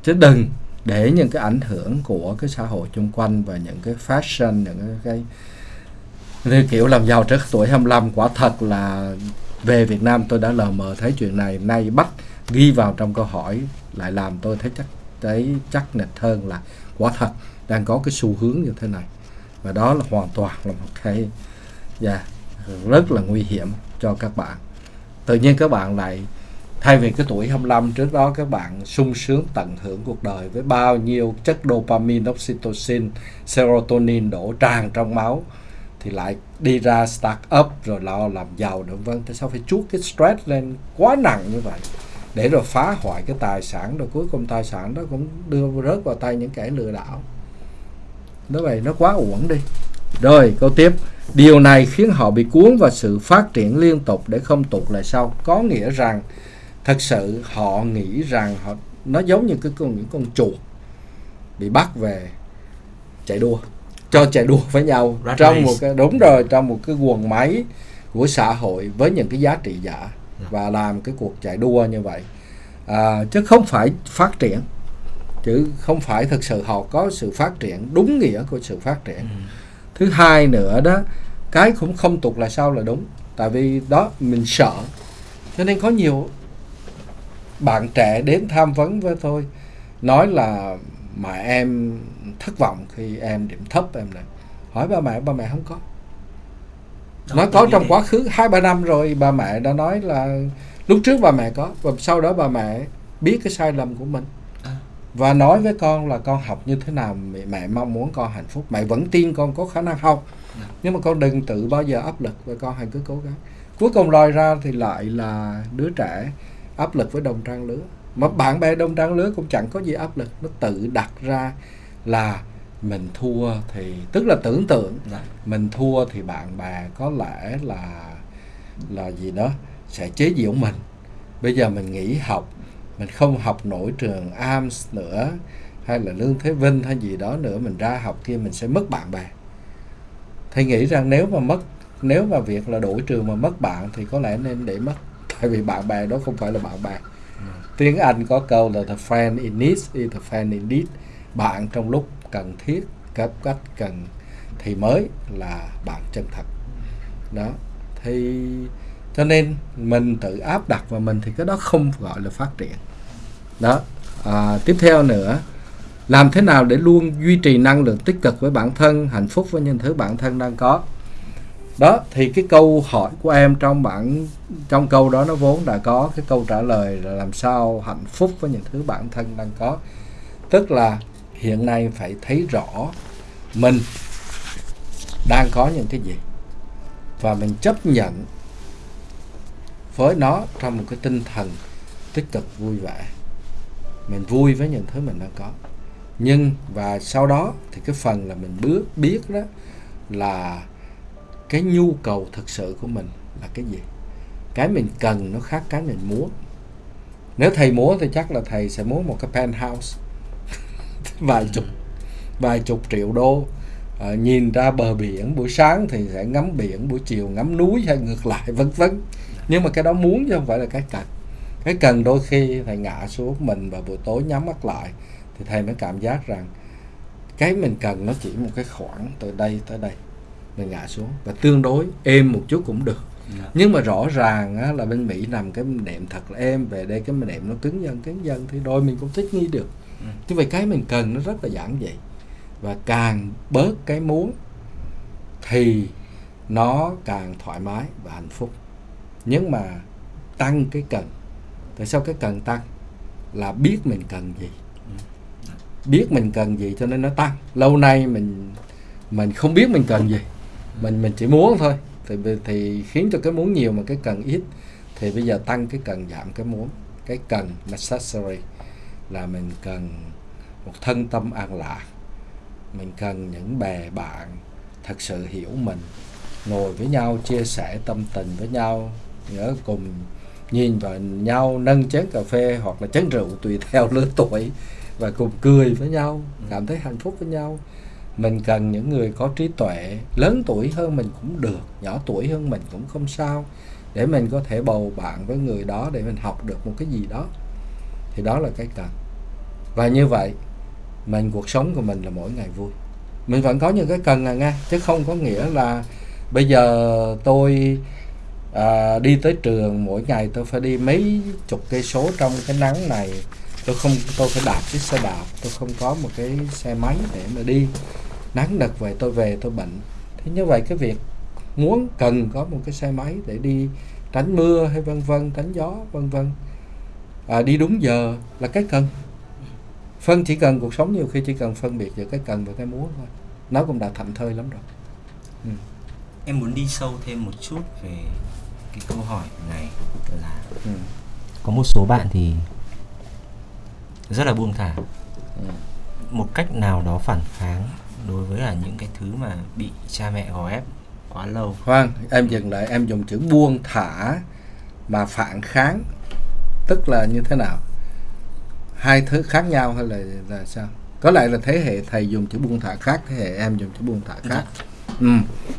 Chứ đừng để những cái ảnh hưởng của cái xã hội xung quanh và những cái fashion những cái như kiểu làm giàu trước tuổi 25 quả thật là về Việt Nam tôi đã lờ mờ thấy chuyện này. Nay bắt ghi vào trong câu hỏi lại làm tôi thấy chắc thấy chắc nịch hơn là quả thật đang có cái xu hướng như thế này. Và đó là hoàn toàn là một cái yeah, rất là nguy hiểm cho các bạn tự nhiên các bạn lại thay vì cái tuổi 25 trước đó các bạn sung sướng tận hưởng cuộc đời với bao nhiêu chất dopamine, oxytocin, serotonin đổ tràn trong máu thì lại đi ra start up rồi lo làm giàu nữa vân tại sao phải chuốt cái stress lên quá nặng như vậy? Để rồi phá hoại cái tài sản rồi cuối cùng tài sản đó cũng đưa rớt vào tay những kẻ lừa đảo. Nó vậy nó quá uổng đi rồi câu tiếp. Điều này khiến họ bị cuốn vào sự phát triển liên tục để không tụt lại sau. Có nghĩa rằng thật sự họ nghĩ rằng họ nó giống như cái con những con chuột bị bắt về chạy đua cho chạy đua với nhau Rat trong race. một cái đúng rồi trong một cái guồng máy của xã hội với những cái giá trị giả và làm cái cuộc chạy đua như vậy. À, chứ không phải phát triển chứ không phải thực sự họ có sự phát triển đúng nghĩa của sự phát triển. Ừ. thứ hai nữa đó cái cũng không tụt lại sau là đúng. Tại vì đó mình sợ. Cho nên có nhiều bạn trẻ đến tham vấn với tôi nói là mà em thất vọng khi em điểm thấp em này. Hỏi ba mẹ ba mẹ không có. Đó, nói có trong quá khứ hai ba năm rồi bà mẹ đã nói là lúc trước bà mẹ có và sau đó bà mẹ biết cái sai lầm của mình. Và nói với con là con học như thế nào mẹ, mẹ mong muốn con hạnh phúc. Mẹ vẫn tin con có khả năng học. Dạ. nhưng mà con đừng tự bao giờ áp lực và con hãy cứ cố gắng. Cuối cùng lòi ra thì lại là đứa trẻ áp lực với đồng trang lứa. Mà bạn bè đồng trang lứa cũng chẳng có gì áp lực. Nó tự đặt ra là mình thua thì tức là tưởng tượng Dạ. mình thua thì bạn bè có lẽ là là gì đó sẽ chế giễu mình. Bây giờ mình nghỉ học mình không học nổi trường ARMS nữa, hay là lương thế vinh hay gì đó nữa, mình ra học kia mình sẽ mất bạn bè. Thầy nghĩ rằng nếu mà mất, nếu mà việc là đổi trường mà mất bạn thì có lẽ nên để mất, tại vì bạn bè đó không phải là bạn bè. Tiếng Anh có câu là the friend in need is the friend indeed bạn trong lúc cần thiết cấp cách cần thì mới là bạn chân thật. Đó. Thì, cho nên mình tự áp đặt vào mình thì cái đó không gọi là phát triển đó. À, tiếp theo nữa làm thế nào để luôn duy trì năng lượng tích cực với bản thân hạnh phúc với những thứ bản thân đang có? Đó thì cái câu hỏi của em trong bản trong câu đó nó vốn đã có cái câu trả lời là làm sao hạnh phúc với những thứ bản thân đang có. Tức là hiện nay phải thấy rõ mình đang có những cái gì và mình chấp nhận với nó trong một cái tinh thần tích cực vui vẻ mình vui với những thứ mình đang có. Nhưng và sau đó thì cái phần là mình bước biết đó là cái nhu cầu thực sự của mình là cái gì. Cái mình cần nó khác cái mình muốn. Nếu thầy muốn thì chắc là thầy sẽ muốn một cái penthouse. Vài chục vài chục triệu đô. À, nhìn ra bờ biển buổi sáng thì sẽ ngắm biển buổi chiều ngắm núi hay ngược lại vân vân. Nhưng mà cái đó muốn chứ không phải là cái cần cái cần đôi khi thầy ngã xuống mình và buổi tối nhắm mắt lại thì thầy mới cảm giác rằng cái mình cần nó chỉ một cái khoảng từ đây tới đây mình ngã xuống và tương đối êm một chút cũng được yeah. Dạ. nhưng mà rõ ràng á, là bên Mỹ nằm cái đệm thật là êm về đây cái đệm nó cứng dần cứng dần thì đôi mình cũng thích nghi được ừ. như vậy cái mình cần nó rất là giản dị và càng bớt cái muốn thì nó càng thoải mái và hạnh phúc nhưng mà tăng cái cần tại sao cái cần tăng? Là biết mình cần gì. Biết mình cần gì cho nên nó tăng. Lâu nay mình mình không biết mình cần gì. Mình mình chỉ muốn thôi. Thì thì khiến cho cái muốn nhiều mà cái cần ít. Thì bây giờ tăng cái cần giảm cái muốn. Cái cần necessary là mình cần một thân tâm an lạc. Mình cần những bè bạn thật sự hiểu mình, ngồi với nhau, chia sẻ tâm tình với nhau, nhớ cùng nhìn vào nhau nâng chén cà phê hoặc là chén rượu tùy theo lứa tuổi và cùng cười với nhau cảm thấy hạnh phúc với nhau. Mình cần những người có trí tuệ lớn tuổi hơn mình cũng được nhỏ tuổi hơn mình cũng không sao để mình có thể bầu bạn với người đó để mình học được một cái gì đó. Thì đó là cái cần. Và như vậy mình cuộc sống của mình là mỗi ngày vui. Mình vẫn có những cái cần à nghe chứ không có nghĩa là bây giờ tôi à, đi tới trường mỗi ngày tôi phải đi mấy chục cây số trong cái nắng này. Tôi không tôi phải đạp chiếc xe đạp tôi không có một cái xe máy để mà đi. Nắng đợt về tôi về tôi bệnh. Thế như vậy cái việc muốn cần có một cái xe máy để đi tránh mưa hay vân vân tránh gió vân vân. À, đi đúng giờ là cái cần. Phân chỉ cần cuộc sống nhiều khi chỉ cần phân biệt giữa cái cần và cái muốn thôi. Nó cũng đã thảnh thơi lắm rồi. Ừ. em muốn đi sâu thêm một chút về cái câu hỏi này là ừ. có một số bạn thì rất là buông thả ừ. một cách nào đó phản kháng đối với là những cái thứ mà bị cha mẹ gò ép quá lâu khoan em dừng lại em dùng chữ buông thả mà phản kháng tức là như thế nào hai thứ khác nhau hay là là sao có lẽ là thế hệ thầy dùng chữ buông thả khác thế hệ em dùng chữ buông thả khác dạ. ừ.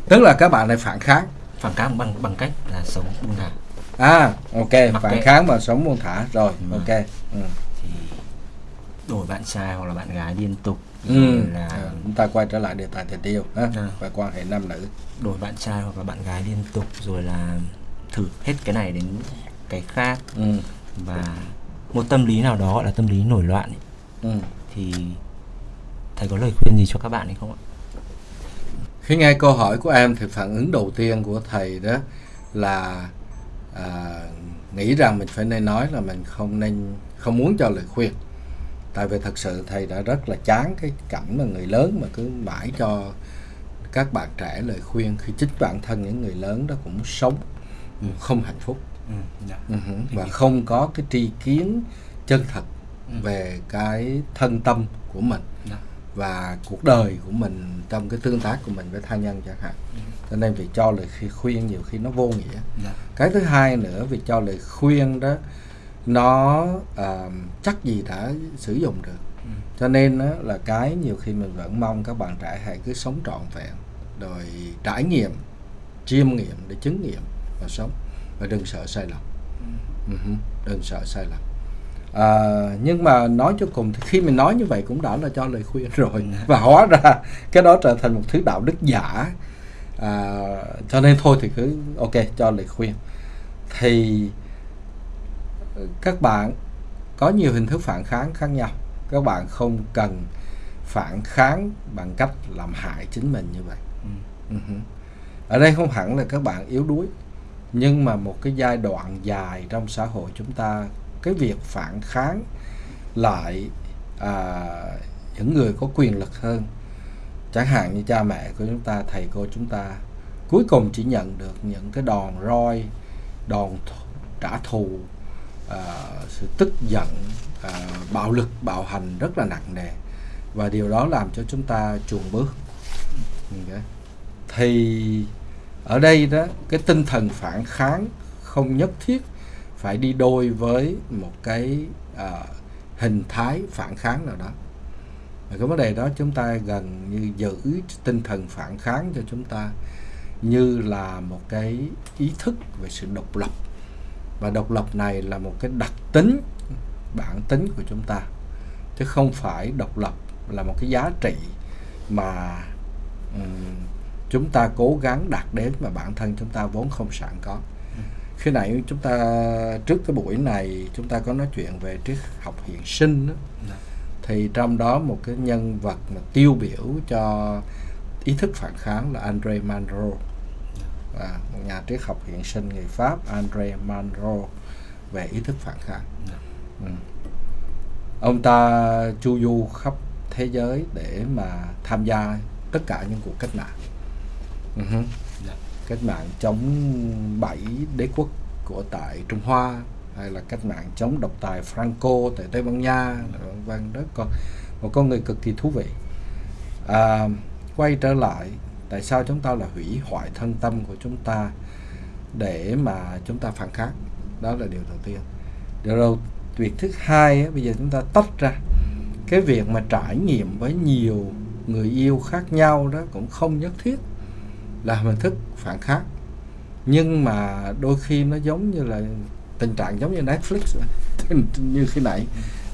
tức là các bạn này phản kháng phản kháng bằng bằng cách là sống buông thả à ok Mặc phản kệ. kháng mà sống buông thả rồi ừ. ok ừ. thì đổi bạn trai hoặc là bạn gái liên tục ừ. là à, chúng ta quay trở lại đề tài tình yêu ha? À. và quan hệ nam nữ đổi bạn trai hoặc là bạn gái liên tục rồi là thử hết cái này đến cái khác ừ. và một tâm lý nào đó gọi là tâm lý nổi loạn ấy, ừ. thì thầy có lời khuyên gì cho các bạn hay không ạ khi nghe câu hỏi của em thì phản ứng đầu tiên của thầy đó là à, nghĩ rằng mình phải nên nói là mình không nên không muốn cho lời khuyên tại vì thật sự thầy đã rất là chán cái cảnh mà người lớn mà cứ mãi cho các bạn trẻ lời khuyên khi chính bản thân những người lớn đó cũng sống ừ. không hạnh phúc ừ, yeah. Dạ. uh-huh. và không có cái tri kiến chân thật ừ. về cái thân tâm của mình yeah. Và cuộc đời của mình trong cái tương tác của mình với tha nhân chẳng hạn ừ. cho nên việc cho lời khuyên nhiều khi nó vô nghĩa yeah. Dạ. cái thứ hai nữa việc cho lời khuyên đó nó uh, chắc gì đã sử dụng được ừ. cho nên đó, là cái nhiều khi mình vẫn mong các bạn trẻ hãy cứ sống trọn vẹn rồi trải nghiệm chiêm nghiệm để chứng nghiệm và sống và đừng sợ sai lầm ừ. đừng sợ sai lầm à, nhưng mà nói cho cùng thì khi mình nói như vậy cũng đã là cho lời khuyên rồi ừ. và hóa ra cái đó trở thành một thứ đạo đức giả à, cho nên thôi thì cứ ok cho lời khuyên thì các bạn có nhiều hình thức phản kháng khác nhau các bạn không cần phản kháng bằng cách làm hại chính mình như vậy ừ. uh-huh. ở đây không hẳn là các bạn yếu đuối nhưng mà một cái giai đoạn dài trong xã hội chúng ta cái việc phản kháng lại à, những người có quyền lực hơn. Chẳng hạn như cha mẹ của chúng ta thầy cô chúng ta cuối cùng chỉ nhận được những cái đòn roi đòn trả thù à, sự tức giận à, bạo lực bạo hành rất là nặng nề. Và điều đó làm cho chúng ta chuồn bước thì ở đây đó cái tinh thần phản kháng không nhất thiết phải đi đôi với một cái à, hình thái phản kháng nào đó. Và cái vấn đề đó chúng ta gần như giữ tinh thần phản kháng cho chúng ta như là một cái ý thức về sự độc lập. Và độc lập này là một cái đặc tính bản tính của chúng ta. Chứ không phải độc lập là một cái giá trị mà um, chúng ta cố gắng đạt đến mà bản thân chúng ta vốn không sẵn có khi nãy chúng ta trước cái buổi này chúng ta có nói chuyện về triết học hiện sinh đó. Dạ. thì trong đó một cái nhân vật mà tiêu biểu cho ý thức phản kháng là Andre Malraux và một nhà triết học hiện sinh người Pháp Andre Malraux về ý thức phản kháng dạ. ừ. ông ta chu du khắp thế giới để mà tham gia tất cả những cuộc cách mạng uh-huh. yeah. Cách mạng chống bảy đế quốc của tại Trung Hoa hay là cách mạng chống độc tài Franco tại Tây Ban Nha vân vân đó. Con một con người cực kỳ thú vị. À, quay trở lại tại sao chúng ta là hủy hoại thân tâm của chúng ta để mà chúng ta phản kháng? Đó là điều đầu tiên. Điều đầu việc thứ hai bây giờ chúng ta tách ra. Cái việc mà trải nghiệm với nhiều người yêu khác nhau đó cũng không nhất thiết là hình thức phản kháng nhưng mà đôi khi nó giống như là tình trạng giống như Netflix như khi nãy.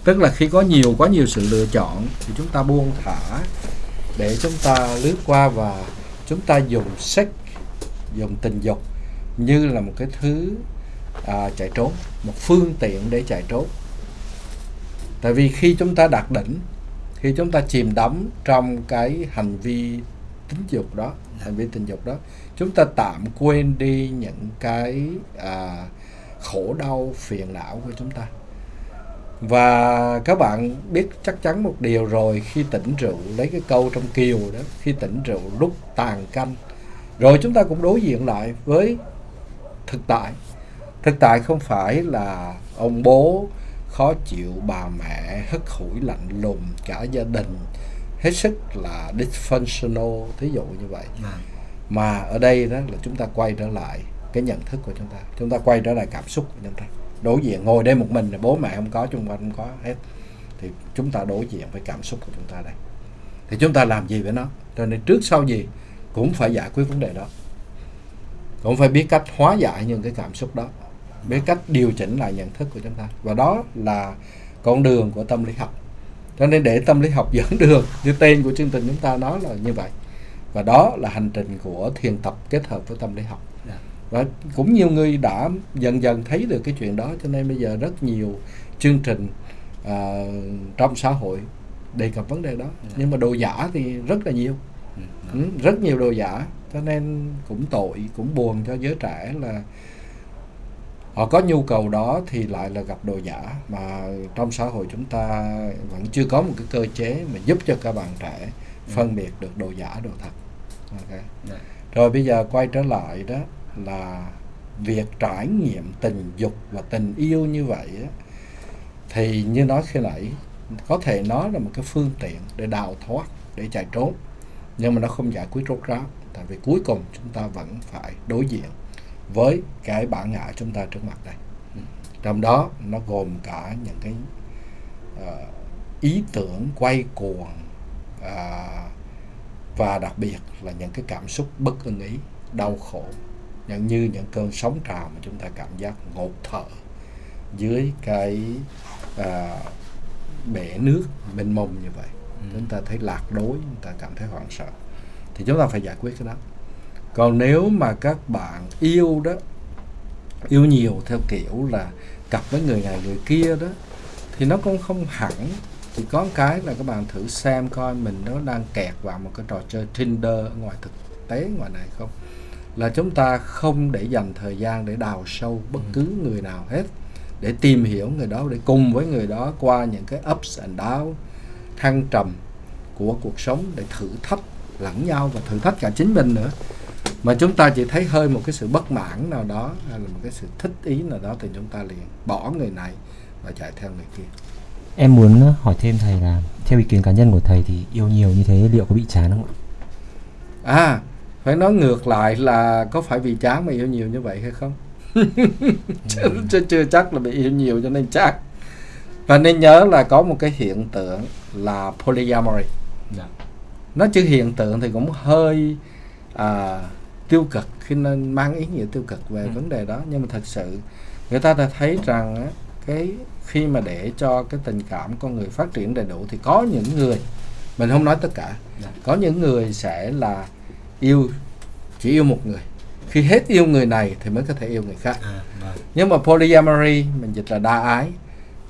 Tức là khi có nhiều quá nhiều sự lựa chọn thì chúng ta buông thả để chúng ta lướt qua và chúng ta dùng sex dùng tình dục như là một cái thứ à, chạy trốn một phương tiện để chạy trốn. Tại vì khi chúng ta đạt đỉnh khi chúng ta chìm đắm trong cái hành vi tính dục đó hành vi tình dục đó. Chúng ta tạm quên đi những cái à, khổ đau phiền não của chúng ta. Và các bạn biết chắc chắn một điều rồi khi tỉnh rượu lấy cái câu trong kiều đó khi tỉnh rượu lúc tàn canh. Rồi chúng ta cũng đối diện lại với thực tại. Thực tại không phải là ông bố khó chịu bà mẹ hất hủi lạnh lùng cả gia đình hết sức là dysfunctional thí dụ như vậy. À. mà ở đây đó là chúng ta quay trở lại cái nhận thức của chúng ta. Chúng ta quay trở lại cảm xúc của chúng ta. Đối diện ngồi đây một mình là bố mẹ không có chung quanh không có hết. Thì chúng ta đối diện với cảm xúc của chúng ta đây. Thì chúng ta làm gì với nó? Cho nên trước sau gì? Cũng phải giải quyết vấn đề đó. Cũng phải biết cách hóa giải những cái cảm xúc đó. Biết cách điều chỉnh lại nhận thức của chúng ta. Và đó là con đường của tâm lý học cho nên để tâm lý học dẫn đường như tên của chương trình chúng ta nói là như vậy. Và đó là hành trình của thiền tập kết hợp với tâm lý học. Và cũng nhiều người đã dần dần thấy được cái chuyện đó cho nên bây giờ rất nhiều chương trình uh, trong xã hội đề cập vấn đề đó. Nhưng mà đồ giả thì rất là nhiều. Ừ, ừ, rất nhiều đồ giả. Cho nên cũng tội cũng buồn cho giới trẻ là họ có nhu cầu đó thì lại là gặp đồ giả mà trong xã hội chúng ta vẫn chưa có một cái cơ chế mà giúp cho các bạn trẻ phân biệt được đồ giả đồ thật okay. Dạ. rồi bây giờ quay trở lại đó là việc trải nghiệm tình dục và tình yêu như vậy á, thì như nói khi nãy có thể nói là một cái phương tiện để đào thoát để chạy trốn nhưng mà nó không giải quyết rốt ráo tại vì cuối cùng chúng ta vẫn phải đối diện với cái bản ngã chúng ta trước mặt đây ừ. trong đó nó gồm cả những cái uh, ý tưởng quay cuồng uh, và đặc biệt là những cái cảm xúc bất ưng ý đau khổ nhận như những cơn sóng trào mà chúng ta cảm giác ngột thở dưới cái uh, bể nước mênh mông như vậy ừ. chúng ta thấy lạc đối chúng ta cảm thấy hoảng sợ thì chúng ta phải giải quyết cái đó còn nếu mà các bạn yêu đó yêu nhiều theo kiểu là cặp với người này người kia đó thì nó cũng không hẳn. Thì có cái là các bạn thử xem coi mình nó đang kẹt vào một cái trò chơi Tinder ngoài thực tế ngoài này không? Là chúng ta không để dành thời gian để đào sâu bất ừ. cứ người nào hết để tìm hiểu người đó để cùng với người đó qua những cái ups and down thăng trầm của cuộc sống để thử thách lẫn nhau và thử thách cả chính mình nữa mà chúng ta chỉ thấy hơi một cái sự bất mãn nào đó hay là một cái sự thích ý nào đó thì chúng ta liền bỏ người này và chạy theo người kia. Em muốn hỏi thêm thầy là theo ý kiến cá nhân của thầy thì yêu nhiều như thế liệu có bị chán không ạ? à phải nói ngược lại là có phải vì chán mà yêu nhiều như vậy hay không? Chứ, chứ chưa chắc là bị yêu nhiều cho nên chắc và nên nhớ là có một cái hiện tượng là polyamory. Dạ. Nó chữ hiện tượng thì cũng hơi à, tiêu cực khi nên mang ý nghĩa tiêu cực về Ừ. vấn đề đó nhưng mà thật sự người ta đã thấy rằng á, cái khi mà để cho cái tình cảm con người phát triển đầy đủ thì có những người mình không nói tất cả Dạ. có những người sẽ là yêu chỉ yêu một người khi hết yêu người này thì mới có thể yêu người khác à vâng nhưng mà polyamory mình dịch là đa ái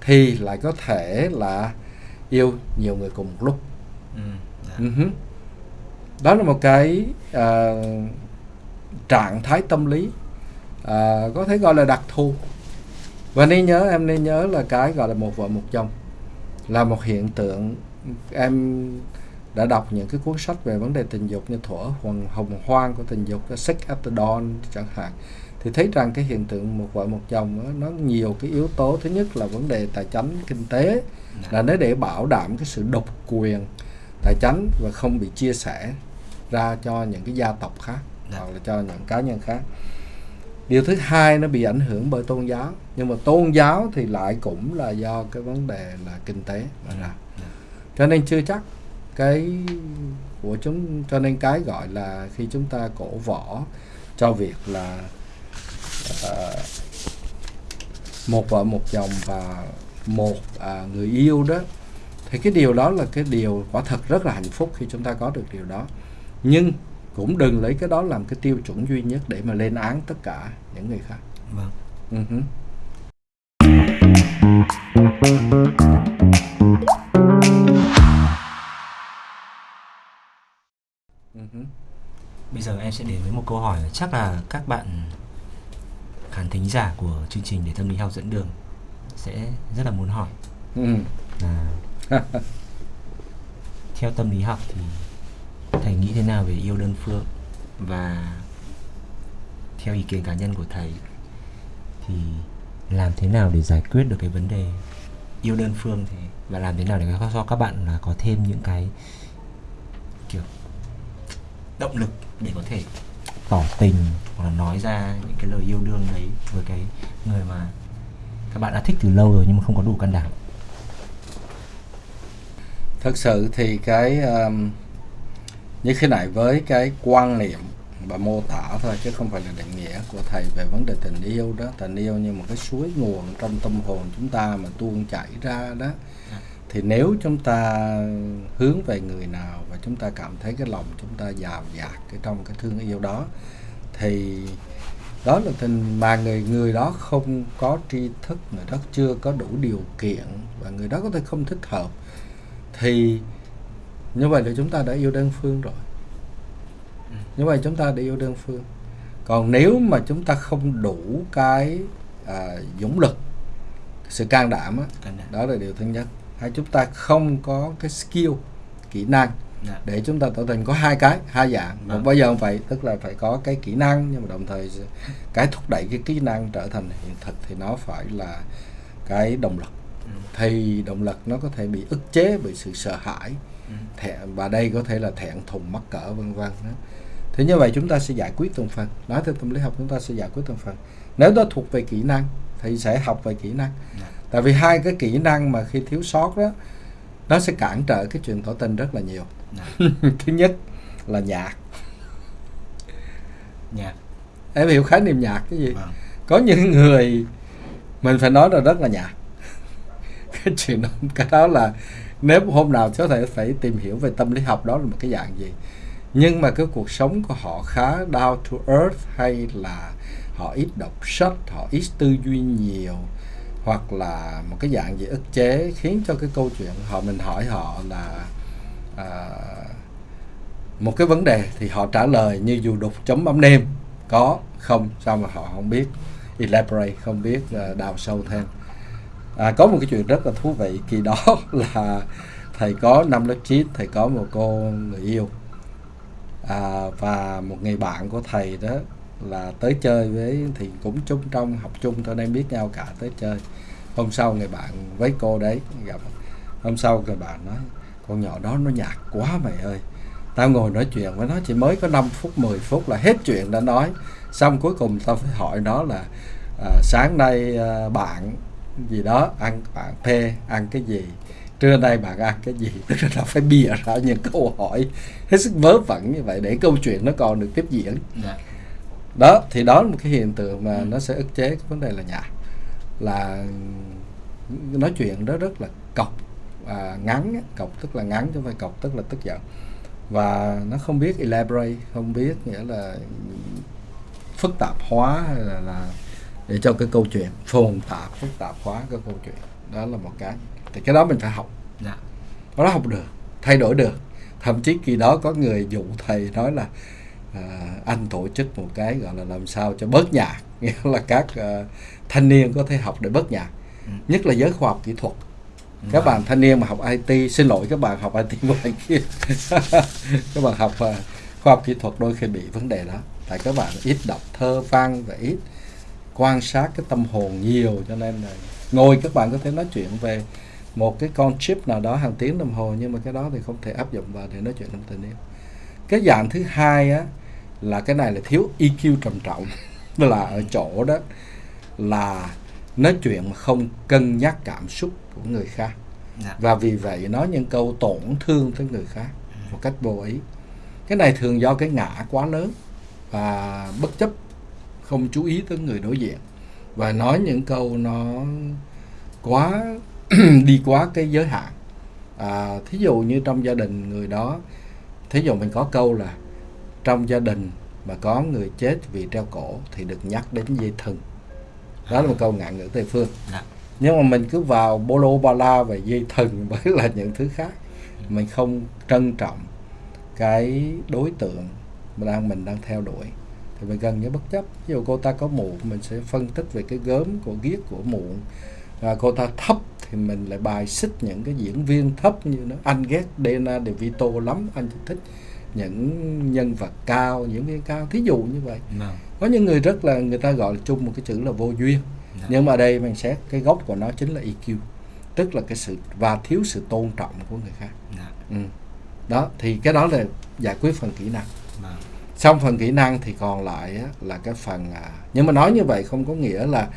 thì lại có thể là yêu nhiều người cùng một lúc ừ, dạ. Ừ đó là một cái à, trạng thái tâm lý à, có thể gọi là đặc thù. Và nên nhớ em nên nhớ là cái gọi là một vợ một chồng là một hiện tượng. Em đã đọc những cái cuốn sách về vấn đề tình dục như thuở hồng, hồng hoang của tình dục sex at the dawn chẳng hạn. Thì thấy rằng cái hiện tượng một vợ một chồng đó, nó nhiều cái yếu tố. Thứ nhất là vấn đề tài chính kinh tế là nó để bảo đảm cái sự độc quyền tài chính và không bị chia sẻ ra cho những cái gia tộc khác. Dạ. hoặc là cho những cá nhân khác điều thứ hai nó bị ảnh hưởng bởi tôn giáo nhưng mà tôn giáo thì lại cũng là do cái vấn đề là kinh tế mà ra Dạ. cho nên chưa chắc cái của chúng cho nên cái gọi là khi chúng ta cổ võ cho việc là ờ, một vợ một chồng và một à, người yêu đó thì cái điều đó là cái điều quả thật rất là hạnh phúc khi chúng ta có được điều đó nhưng cũng đừng lấy cái đó làm cái tiêu chuẩn duy nhất để mà lên án tất cả những người khác. Vâng. Ừ hứ. Ừ bây giờ em sẽ đến với một câu hỏi chắc là các bạn khán thính giả của chương trình để tâm lý học dẫn đường sẽ rất là muốn hỏi. Ừ. là theo tâm lý học thì thầy nghĩ thế nào về yêu đơn phương? Và theo ý kiến cá nhân của thầy thì làm thế nào để giải quyết được cái vấn đề yêu đơn phương thì và làm thế nào để cho các bạn là có thêm những cái kiểu động lực để có thể tỏ tình hoặc là nói ra những cái lời yêu đương đấy với cái người mà các bạn đã thích từ lâu rồi nhưng mà không có đủ can đảm? Thật sự thì cái um, như khi nãy với cái quan niệm và mô tả thôi, chứ không phải là định nghĩa của thầy về vấn đề tình yêu đó. Tình yêu như một cái suối nguồn trong tâm hồn chúng ta mà tuôn chảy ra đó. Thì nếu chúng ta hướng về người nào và chúng ta cảm thấy cái lòng chúng ta giàu dạt cái trong cái thương yêu đó, thì đó là tình mà người người đó không có tri thức, người đó chưa có đủ điều kiện và người đó có thể không thích hợp, thì như vậy là chúng ta đã yêu đơn phương rồi như vậy chúng ta đã yêu đơn phương còn nếu mà chúng ta không đủ cái à, dũng lực sự can đảm á, đó là điều thứ nhất hay chúng ta không có cái skill kỹ năng Dạ. để chúng ta tỏ tình có hai cái hai dạng một Vâng. bây giờ vậy tức là phải có cái kỹ năng nhưng mà đồng thời cái thúc đẩy cái kỹ năng trở thành hiện thực thì nó phải là cái động lực Ừ. thì động lực nó có thể bị ức chế bởi sự sợ hãi Ừ. thẹn và đây có thể là thẹn thùng mắc cỡ vân vân đó. thế như vậy chúng ta sẽ giải quyết từng phần nói theo tâm lý học chúng ta sẽ giải quyết từng phần nếu đó thuộc về kỹ năng thì sẽ học về kỹ năng Dạ. tại vì hai cái kỹ năng mà khi thiếu sót đó nó sẽ cản trở cái chuyện tỏ tình rất là nhiều Dạ. thứ nhất là nhạc Nhạc. em hiểu khái niệm nhạc cái gì Vâng. có những người mình phải nói là rất là nhạc cái chuyện đó cái đó là nếu hôm nào có thể phải tìm hiểu về tâm lý học đó là một cái dạng gì? Nhưng mà cái cuộc sống của họ khá down to earth hay là họ ít đọc sách họ ít tư duy nhiều hoặc là một cái dạng gì ức chế khiến cho cái câu chuyện họ mình hỏi họ là à, một cái vấn đề thì họ trả lời như dù đục chấm bấm nêm có không? Sao mà họ không biết? Elaborate không biết à, đào sâu thêm à, có một cái chuyện rất là thú vị. Kỳ đó là thầy có năm lớp 9 thầy có một cô người yêu. À, và một người bạn của thầy đó là tới chơi với thì cũng chung trong học chung thôi nên biết nhau cả tới chơi. Hôm sau người bạn với cô đấy gặp. Hôm sau người bạn nói con nhỏ đó nó nhạt quá mày ơi. Tao ngồi nói chuyện với nó chỉ mới có 5 phút 10 phút là hết chuyện đã nói. Xong cuối cùng tao phải hỏi nó là à, sáng nay à, bạn gì đó ăn bạn P ăn cái gì? Trưa nay bạn ăn cái gì? Tức là nó phải bịa ra những câu hỏi hết sức vớ vẩn như vậy để câu chuyện nó còn được tiếp diễn. Dạ. Đó thì đó là một cái hiện tượng mà Ừ. nó sẽ ức chế cái vấn đề là nhạc là nói chuyện đó rất là cọc à, ngắn cọc tức là ngắn chứ không phải cọc tức là tức giận. Và nó không biết elaborate không biết nghĩa là phức tạp hóa hay là, là để cho cái câu chuyện phồn tạp phức tạp hóa cái câu chuyện. Đó là một cái thì cái đó mình phải học. Dạ. Nó học được thay đổi được. Thậm chí kỳ đó có người dụ thầy nói là à, anh tổ chức một cái gọi là làm sao cho bớt nhạc. Nghĩa là các à, thanh niên có thể học để bớt nhạc. Ừ. nhất là giới khoa học kỹ thuật. Các Vâng. bạn thanh niên mà học IT xin lỗi các bạn học IT ngoài kia. Các bạn học à, khoa học kỹ thuật đôi khi bị vấn đề đó. Tại các bạn ít đọc thơ văn và ít quan sát cái tâm hồn nhiều cho nên là ngồi các bạn có thể nói chuyện về một cái con chip nào đó hàng tiếng đồng hồ nhưng mà cái đó thì không thể áp dụng vào để nói chuyện trong tình yêu. Cái dạng thứ hai á là cái này là thiếu EQ trầm trọng. Là ở chỗ đó là nói chuyện mà không cân nhắc cảm xúc của người khác. Dạ. Và vì vậy nói những câu tổn thương tới người khác một cách vô ý. Cái này thường do cái ngã quá lớn và bất chấp không chú ý tới người đối diện. Và nói những câu nó quá đi quá cái giới hạn. À, thí dụ như trong gia đình người đó thí dụ mình có câu là trong gia đình mà có người chết vì treo cổ thì được nhắc đến dây thừng. Đó là một câu ngạn ngữ tây phương. Dạ. Nhưng mà mình cứ vào bolo bala về dây thừng với là những thứ khác. Mình không trân trọng cái đối tượng mà đang mình đang theo đuổi thì mình gần như bất chấp. Ví dụ cô ta có mụn mình sẽ phân tích về cái gớm của ghiết của mụn. Và cô ta thấp thì mình lại bài xích những cái diễn viên thấp như nó. Anh ghét Dana De Vito lắm anh chỉ thích những nhân vật cao diễn viên cao. Thí dụ như vậy. Vâng có những người rất là người ta gọi là chung một cái chữ là vô duyên. Dạ nhưng mà đây mình xét cái gốc của nó chính là EQ tức là cái sự và thiếu sự tôn trọng của người khác. Dạ ừ. đó thì cái đó là giải quyết phần kỹ năng. Vâng xong phần kỹ năng thì còn lại á, là cái phần à, nhưng mà nói như vậy không có nghĩa là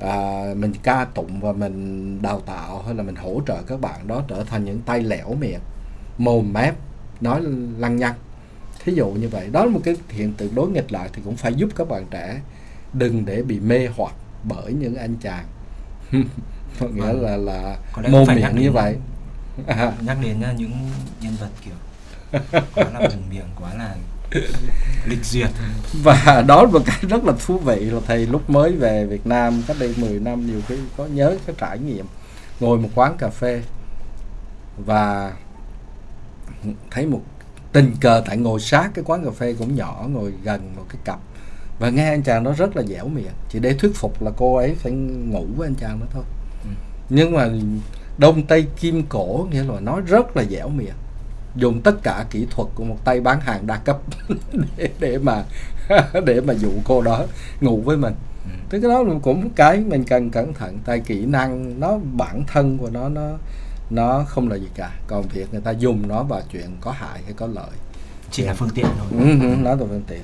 à, mình ca tụng và mình đào tạo hay là mình hỗ trợ các bạn đó trở thành những tay lẻo miệng mồm mép nói lăng nhăng. Thí dụ như vậy. Đó là một cái hiện tượng đối nghịch lại thì cũng phải giúp các bạn trẻ đừng để bị mê hoặc bởi những anh chàng. Có nghĩa Vâng. là là mồm miệng như vậy. à, nhắc đến uh, những nhân vật kiểu quá là mồm miệng quá là lịch duyệt. Và đó là một cái rất là thú vị là thầy lúc mới về Việt Nam cách đây 10 năm nhiều khi có nhớ cái trải nghiệm. Ngồi một quán cà phê và thấy một tình cờ tại ngồi sát cái quán cà phê cũng nhỏ ngồi gần một cái cặp. Và nghe anh chàng đó rất là dẻo miệng. Chỉ để thuyết phục là cô ấy phải ngủ với anh chàng đó thôi. Ừ. nhưng mà đông tây kim cổ nghĩa là nói rất là dẻo miệng dùng tất cả kỹ thuật của một tay bán hàng đa cấp để, để mà để mà dụ cô đó ngủ với mình. Thế cái đó cũng cái mình cần cẩn thận tại kỹ năng nó bản thân của nó nó nó không là gì cả. Còn việc người ta dùng nó vào chuyện có hại hay có lợi. Chỉ là phương tiện thôi. Ừ, ừ, nó là phương tiện.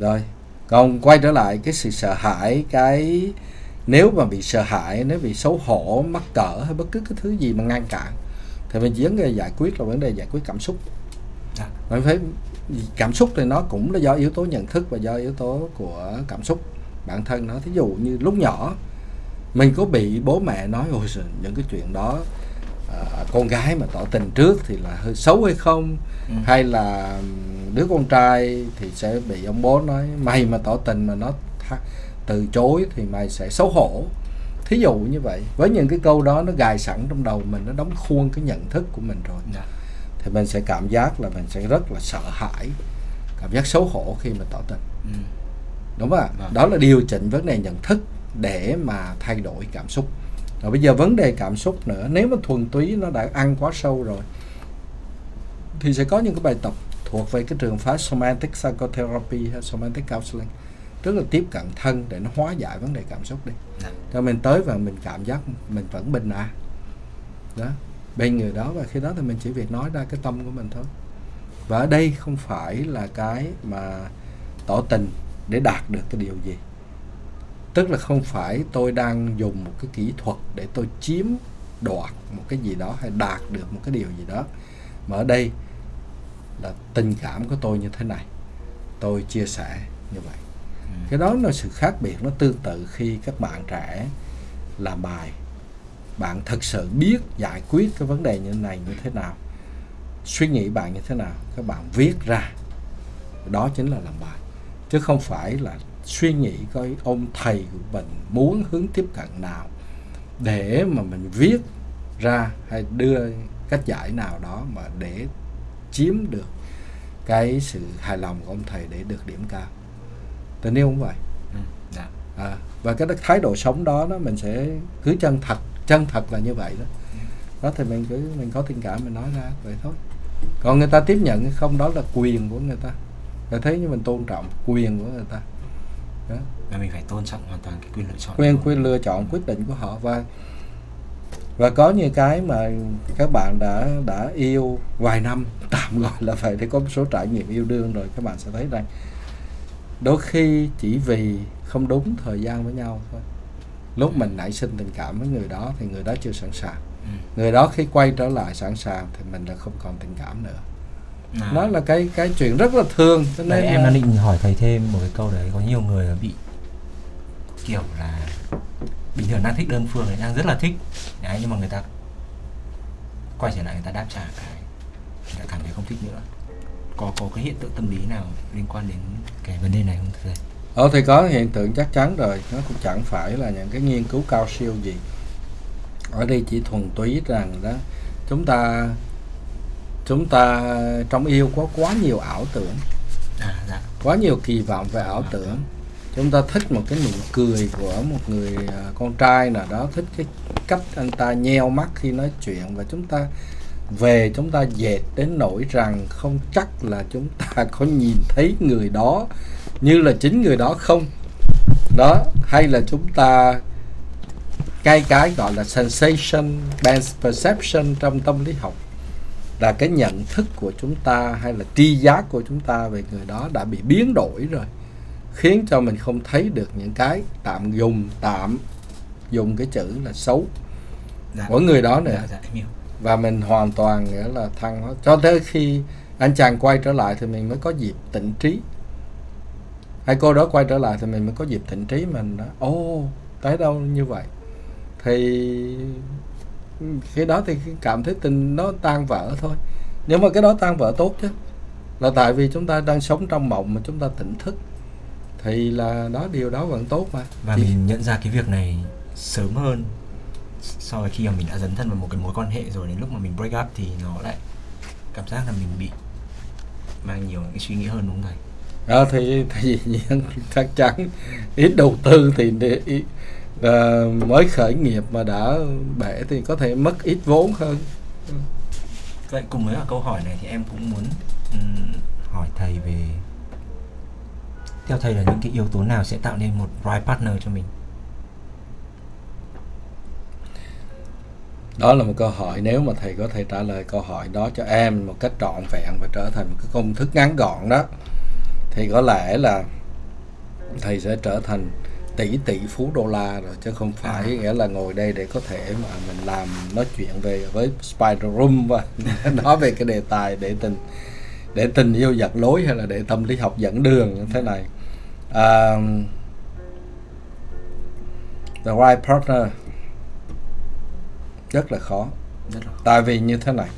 Rồi còn quay trở lại cái sự sợ hãi cái nếu mà bị sợ hãi nếu bị xấu hổ mắc cỡ hay bất cứ cái thứ gì mà ngăn cản thì mình chỉ vấn giải quyết là vấn đề giải quyết cảm xúc. Dạ. Mình phải cảm xúc thì nó cũng là do yếu tố nhận thức và do yếu tố của cảm xúc bản thân nó. Thí dụ như lúc nhỏ mình có bị bố mẹ nói ôi giời, những cái chuyện đó à, con gái mà tỏ tình trước thì là hơi xấu hay không? Ừ. hay là đứa con trai thì sẽ bị ông bố nói mày mà tỏ tình mà nó từ chối thì mày sẽ xấu hổ thí dụ như vậy với những cái câu đó nó gài sẵn trong đầu mình nó đóng khuôn cái nhận thức của mình rồi dạ. thì mình sẽ cảm giác là mình sẽ rất là sợ hãi cảm giác xấu hổ khi mà tỏ tình. Ừ. đúng không ạ? Vâng. đó là điều chỉnh vấn đề nhận thức để mà thay đổi cảm xúc. Rồi bây giờ vấn đề cảm xúc nữa nếu mà thuần túy nó đã ăn quá sâu rồi thì sẽ có những cái bài tập thuộc về cái trường phái somatic psychotherapy hay somatic counseling tức là tiếp cận thân để nó hóa giải vấn đề cảm xúc đi. Dạ. cho mình tới và mình cảm giác mình vẫn bình an. Đó. Bên người đó và khi đó thì mình chỉ việc nói ra cái tâm của mình thôi. Và ở đây không phải là cái mà tỏ tình để đạt được cái điều gì. Tức là không phải tôi đang dùng một cái kỹ thuật để tôi chiếm đoạt một cái gì đó hay đạt được một cái điều gì đó. Mà ở đây là tình cảm của tôi như thế này. Tôi chia sẻ như vậy cái đó là sự khác biệt, nó tương tự khi các bạn trẻ làm bài. Bạn thật sự biết giải quyết cái vấn đề như thế này như thế nào, suy nghĩ bạn như thế nào, các bạn viết ra. Đó chính là làm bài. Chứ không phải là suy nghĩ coi ông thầy của mình muốn hướng tiếp cận nào để mà mình viết ra hay đưa cách giải nào đó mà để chiếm được cái sự hài lòng của ông thầy để được điểm cao tình yêu cũng vậy? Ừ, dạ. à, và cái thái độ sống đó đó mình sẽ cứ chân thật chân thật là như vậy đó. Đó thì mình cứ mình có tình cảm mình nói ra vậy thôi. Còn người ta tiếp nhận hay không đó là quyền của người ta. Phải thấy như mình tôn trọng quyền của người ta. Đó. và mình phải tôn trọng hoàn toàn cái quyền lựa chọn quyền quyền lựa chọn quyết định của họ. Và và có những cái mà các bạn đã đã yêu vài năm tạm gọi là vậy để có một số trải nghiệm yêu đương rồi các bạn sẽ thấy rằng đôi khi chỉ vì không đúng thời gian với nhau thôi. Lúc mình nảy sinh tình cảm với người đó thì người đó chưa sẵn sàng. Ừ. người đó khi quay trở lại sẵn sàng thì mình là không còn tình cảm nữa. À, nó là cái cái chuyện rất là thường cho Đấy, nên em là- đang định hỏi thầy thêm một cái câu đấy có nhiều người bị kiểu là bình thường đang thích đơn phương này đang rất là thích. Đấy nhưng mà người ta quay trở lại người ta đáp trả cái người ta cảm thấy không thích nữa có có cái hiện tượng tâm lý nào liên quan đến cái vấn đề này không thầy? Ờ thì có hiện tượng chắc chắn rồi. Nó cũng chẳng phải là những cái nghiên cứu cao siêu gì. Ở đây chỉ thuần túy rằng đó Chúng ta Chúng ta trong yêu có quá nhiều ảo tưởng. À dạ. Quá nhiều kỳ vọng về ảo tưởng. Chúng ta thích một cái nụ cười của một người à, con trai nào đó Thích cái cách anh ta nheo mắt khi nói chuyện Và chúng ta về chúng ta dệt đến nỗi rằng không chắc là chúng ta có nhìn thấy người đó như là chính người đó không. Đó hay là chúng ta cái cái gọi là sensation based perception trong tâm lý học. Là cái nhận thức của chúng ta hay là tri giác của chúng ta về người đó đã bị biến đổi rồi khiến cho mình không thấy được những cái tạm dùng tạm dùng cái chữ là xấu. Dạ. Của người đó nữa dạ dạ và mình hoàn toàn nghĩa là thăng hóa cho tới khi anh chàng quay trở lại thì mình mới có dịp tỉnh trí. Hay cô đó quay trở lại thì mình mới có dịp tỉnh trí mình nói ô tới đâu như vậy? Thì khi đó thì cảm thấy tình nó tan vỡ thôi. Nhưng mà cái đó tan vỡ tốt chứ. Là tại vì chúng ta đang sống trong mộng mà chúng ta tỉnh thức. Thì là đó điều đó vẫn tốt mà. Và Chỉ- mình nhận ra cái việc này sớm hơn so với khi mà mình đã dấn thân vào một cái mối quan hệ rồi đến lúc mà mình break up thì nó lại cảm giác là mình bị mang nhiều cái suy nghĩ hơn đúng không thầy? Ờ, thì thì nhiên chắc chắn. Ít đầu tư thì để, ít, ờ, mới khởi nghiệp mà đã bể thì có thể mất ít vốn hơn. Vậy cùng với câu hỏi này thì em cũng muốn ừm, hỏi thầy về theo thầy là những cái yếu tố nào sẽ tạo nên một right partner cho mình? Đó là một câu hỏi nếu mà thầy có thể trả lời câu hỏi đó cho em một cách trọn vẹn và trở thành một cái công thức ngắn gọn đó thì có lẽ là thầy sẽ trở thành tỷ tỷ phú đô la rồi chứ không phải À. nghĩa là ngồi đây để có thể mà mình làm nói chuyện về với spider room và nói về cái đề tài để tình để tình yêu giật lối hay là để tâm lý học dẫn đường như thế này à, the right partner rất là khó. Rất là tại vì như thế này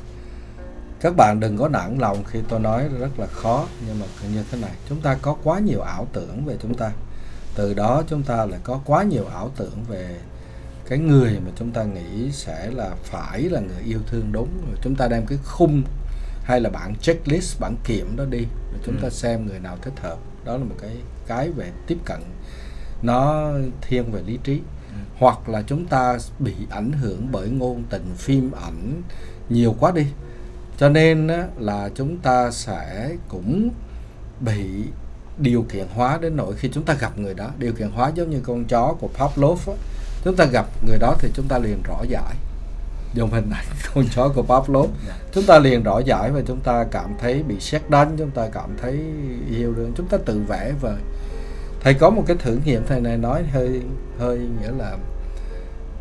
các bạn đừng có nản lòng khi tôi nói rất là khó nhưng mà như thế này chúng ta có quá nhiều ảo tưởng về chúng ta. Từ đó chúng ta lại có quá nhiều ảo tưởng về cái người mà chúng ta nghĩ sẽ là phải là người yêu thương đúng. Rồi chúng ta đem cái khung hay là bản checklist bản kiểm đó đi rồi chúng ta Ừ. xem người nào thích hợp. Đó là một cái cái về tiếp cận. Nó thiên về lý trí. Hoặc là chúng ta bị ảnh hưởng bởi ngôn tình phim ảnh nhiều quá đi. Cho nên là chúng ta sẽ cũng bị điều kiện hóa đến nỗi khi chúng ta gặp người đó. Điều kiện hóa giống như con chó của Pavlov chúng ta gặp người đó thì chúng ta liền rõ giải. Dùng hình ảnh con chó của Pavlov. Chúng ta liền rõ giải và chúng ta cảm thấy bị xét đánh chúng ta cảm thấy yêu đương chúng ta tự vẽ vời. Thầy có một cái thử nghiệm thầy này nói hơi hơi nghĩa là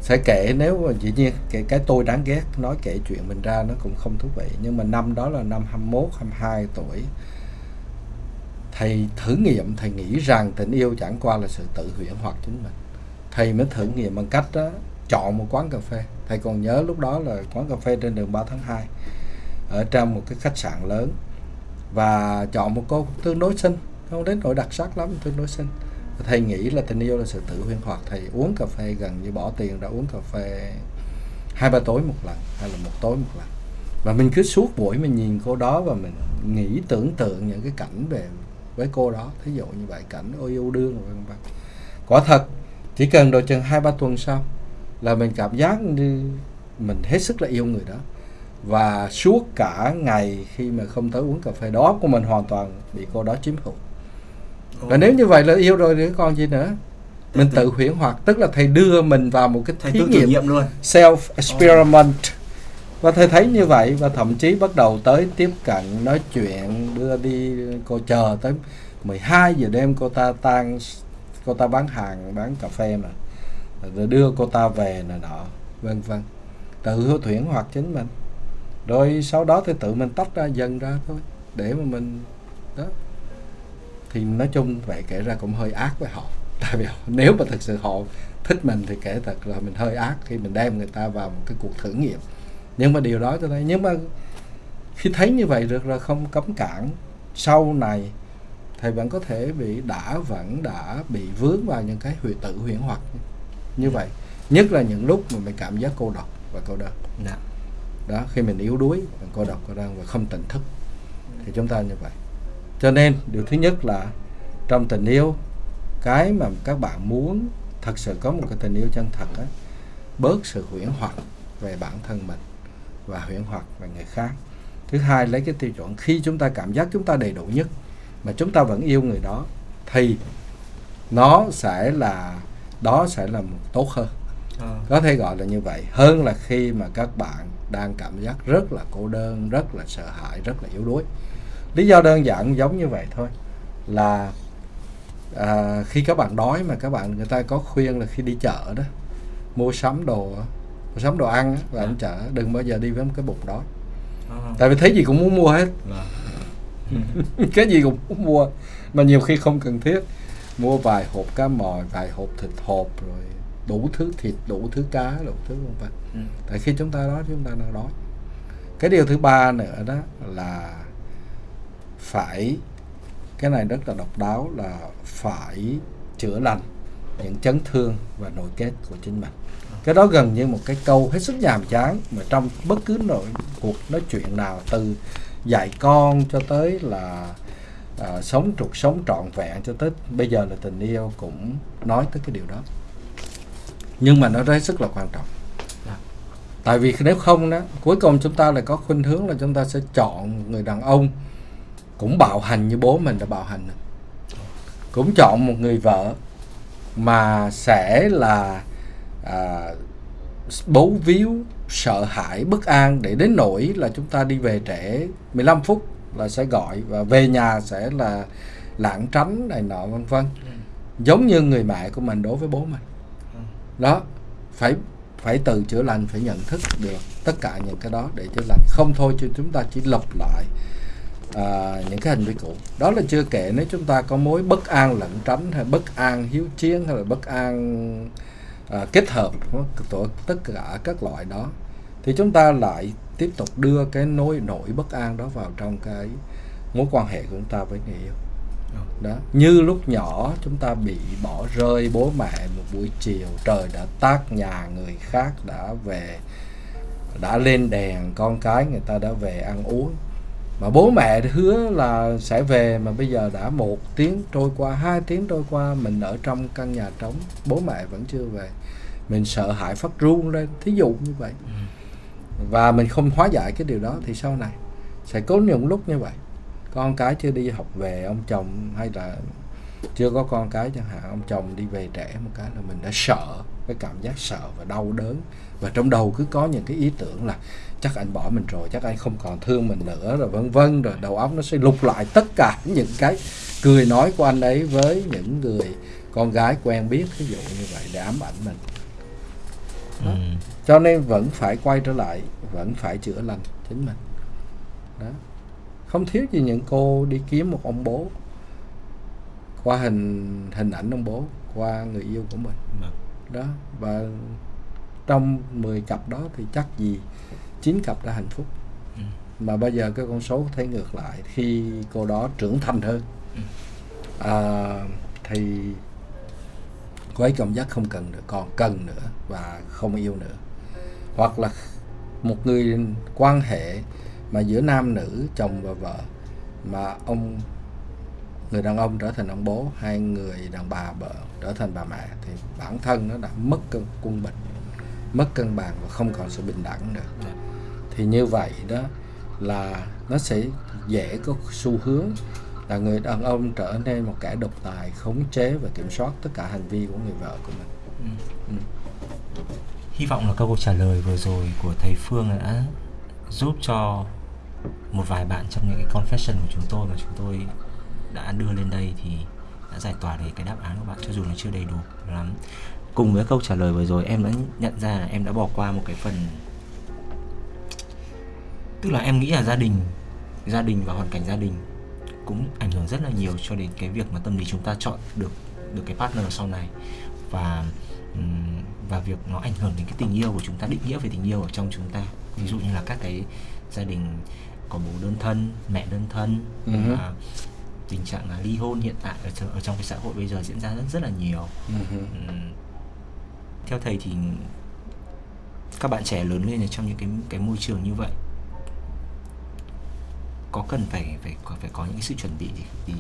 sẽ kể nếu mà dĩ nhiên cái, cái tôi đáng ghét nói kể chuyện mình ra nó cũng không thú vị. Nhưng mà năm đó là năm 21 22 tuổi thầy thử nghiệm thầy nghĩ rằng tình yêu chẳng qua là sự tự huyễn hoặc chính mình. Thầy mới thử nghiệm bằng cách đó, chọn một quán cà phê. Thầy còn nhớ lúc đó là quán cà phê trên đường 3 tháng 2 ở trong một cái khách sạn lớn. Và chọn một cô tương đối xinh không đến nỗi đặc sắc lắm tương đối xinh thầy nghĩ là tình yêu là sự tự huyễn hoặc thầy uống cà phê gần như bỏ tiền ra uống cà phê hai ba tối một lần hay là một tối một lần. Và mình cứ suốt buổi mình nhìn cô đó và mình nghĩ tưởng tượng những cái cảnh về với cô đó, thí dụ như vậy, cảnh ôi yêu đương vân vân. Quả thật, chỉ cần độ chừng hai ba tuần sau là mình cảm giác như mình hết sức là yêu người đó. Và suốt cả ngày khi mà không tới uống cà phê, đó của mình hoàn toàn bị cô đó chiếm hữu và nếu như vậy là yêu rồi thì còn gì nữa? Mình tự huyễn hoặc tức là thầy đưa mình vào một cái thầy thí tự nghiệm nghiệm luôn. self experiment và thầy thấy như vậy và thậm chí bắt đầu tới tiếp cận nói chuyện đưa đi cô chờ tới 12 giờ đêm cô ta tan cô ta bán hàng bán cà phê mà rồi đưa cô ta về này nọ vân vân. Tự huyễn hoặc chính mình. Rồi sau đó thì tự mình tách ra dần ra thôi để mà mình đó thì nói chung vậy kể ra cũng hơi ác với họ. Tại vì nếu mà thực sự họ thích mình thì kể thật là mình hơi ác khi mình đem người ta vào một cái cuộc thử nghiệm. Nhưng mà điều đó tôi thấy nhưng mà khi thấy như vậy được là không cấm cản sau này thầy vẫn có thể bị đã vẫn đã bị vướng vào những cái huyền tự huyễn hoặc như vậy. Nhất là những lúc mà mình cảm giác cô độc và cô đơn. Dạ. đó khi mình yếu đuối cô độc cô đơn và không tỉnh thức. Thì chúng ta như vậy cho nên điều thứ nhất là trong tình yêu cái mà các bạn muốn thật sự có một cái tình yêu chân thật á bớt sự huyễn hoặc về bản thân mình và huyễn hoặc về người khác. Thứ hai lấy cái tiêu chuẩn khi chúng ta cảm giác chúng ta đầy đủ nhất mà chúng ta vẫn yêu người đó thì nó sẽ là đó sẽ là một tốt hơn. Ờ. có thể gọi là như vậy. Hơn là khi mà các bạn đang cảm giác rất là cô đơn rất là sợ hãi rất là yếu đuối lý do đơn giản giống như vậy thôi là à, khi các bạn đói mà các bạn người ta có khuyên là khi đi chợ đó mua sắm đồ mua sắm đồ ăn Dạ. đi chợ đừng bao giờ đi với một cái bụng đói Ờ. tại vì thấy gì cũng muốn mua hết Vâng. cái gì cũng muốn mua mà nhiều khi không cần thiết mua vài hộp cá mòi vài hộp thịt hộp rồi đủ thứ thịt đủ thứ cá đủ thứ vân vân Ừ. tại khi chúng ta đói chúng ta đang đói cái điều thứ ba nữa đó là phải cái này rất là độc đáo là phải chữa lành những chấn thương và nội kết của chính mình. Cái đó gần như một cái câu hết sức nhàm chán mà trong bất cứ nội cuộc nói chuyện nào từ dạy con cho tới là à, sống trục sống trọn vẹn cho tới bây giờ là tình yêu cũng nói tới cái điều đó. Nhưng mà nó rất sức là quan trọng. Tại vì nếu không đó cuối cùng chúng ta lại có khuynh hướng là chúng ta sẽ chọn người đàn ông cũng bạo hành như bố mình đã bạo hành cũng chọn một người vợ mà sẽ là à, bấu víu sợ hãi bất an để đến nỗi là chúng ta đi về trễ 15 phút là sẽ gọi và về nhà sẽ là lảng tránh này nọ vân vân. Giống như người mẹ của mình đối với bố mình. Ừ. đó phải phải từ chữa lành phải nhận thức được tất cả những cái đó để chữa lành. Không thôi chứ chúng ta chỉ lặp lại à, những cái hành vi cũ đó là chưa kể nếu chúng ta có mối bất an lẩn tránh hay bất an hiếu chiến hay là bất an à, kết hợp của tất cả các loại đó thì chúng ta lại tiếp tục đưa cái nỗi nỗi bất an đó vào trong cái mối quan hệ của chúng ta với người yêu. Đó. Như lúc nhỏ chúng ta bị bỏ rơi bố mẹ một buổi chiều trời đã tắt nhà người khác đã về đã lên đèn con cái người ta đã về ăn uống mà bố mẹ hứa là sẽ về mà bây giờ đã một tiếng trôi qua hai tiếng trôi qua mình ở trong căn nhà trống bố mẹ vẫn chưa về. Mình sợ hãi phát run lên thí dụ như vậy. Và mình không hóa giải cái điều đó thì sau này sẽ có những lúc như vậy. Con cái chưa đi học về ông chồng hay là chưa có con cái chẳng hạn ông chồng đi về trẻ một cái là mình đã sợ cái cảm giác sợ và đau đớn và trong đầu cứ có những cái ý tưởng là chắc anh bỏ mình rồi chắc anh không còn thương mình nữa rồi vân vân rồi đầu óc nó sẽ lục lại tất cả những cái cười nói của anh ấy với những người con gái quen biết ví dụ như vậy để ám ảnh mình đó. Ừ. cho nên vẫn phải quay trở lại vẫn phải chữa lành chính mình đó không thiếu gì những cô đi kiếm một ông bố qua hình hình ảnh ông bố qua người yêu của mình Vâng. Đó và trong 10 cặp đó thì chắc gì 9 cặp đã hạnh phúc Ừ. mà bây giờ cái con số thấy ngược lại khi cô đó trưởng thành hơn Ừ. à, thì cô ấy cảm giác không cần nữa còn cần nữa và không yêu nữa hoặc là một người quan hệ mà giữa nam nữ chồng và vợ mà ông người đàn ông trở thành ông bố hai người đàn bà vợ trở thành bà mẹ thì bản thân nó đã mất cân quân bình mất cân bằng và không còn sự bình đẳng nữa Dạ. thì như vậy đó là nó sẽ dễ có xu hướng là người đàn ông trở nên một kẻ độc tài khống chế và kiểm soát tất cả hành vi của người vợ của mình Ừ. Ừ. Hy vọng là câu trả lời vừa rồi của thầy Phương đã giúp cho một vài bạn trong những cái confession của chúng tôi mà chúng tôi đã đưa lên đây thì đã giải tỏa được cái đáp án của bạn cho dù nó chưa đầy đủ lắm. Cùng với câu trả lời vừa rồi em đã nhận ra là em đã bỏ qua một cái phần tức là em nghĩ là gia đình gia đình và hoàn cảnh gia đình cũng ảnh hưởng rất là nhiều cho đến cái việc mà tâm lý chúng ta chọn được được cái partner sau này. Và và việc nó ảnh hưởng đến cái tình yêu của chúng ta định nghĩa về tình yêu ở trong chúng ta. Ví dụ như là các cái gia đình có bố đơn thân mẹ đơn thân và tình trạng là ly hôn hiện tại ở, trong- ở trong cái xã hội bây giờ diễn ra rất rất là nhiều. Ừ. Ừm, theo thầy thì các bạn trẻ lớn lên ở trong những cái cái môi trường như vậy có cần phải phải phải có những cái sự chuẩn bị gì để,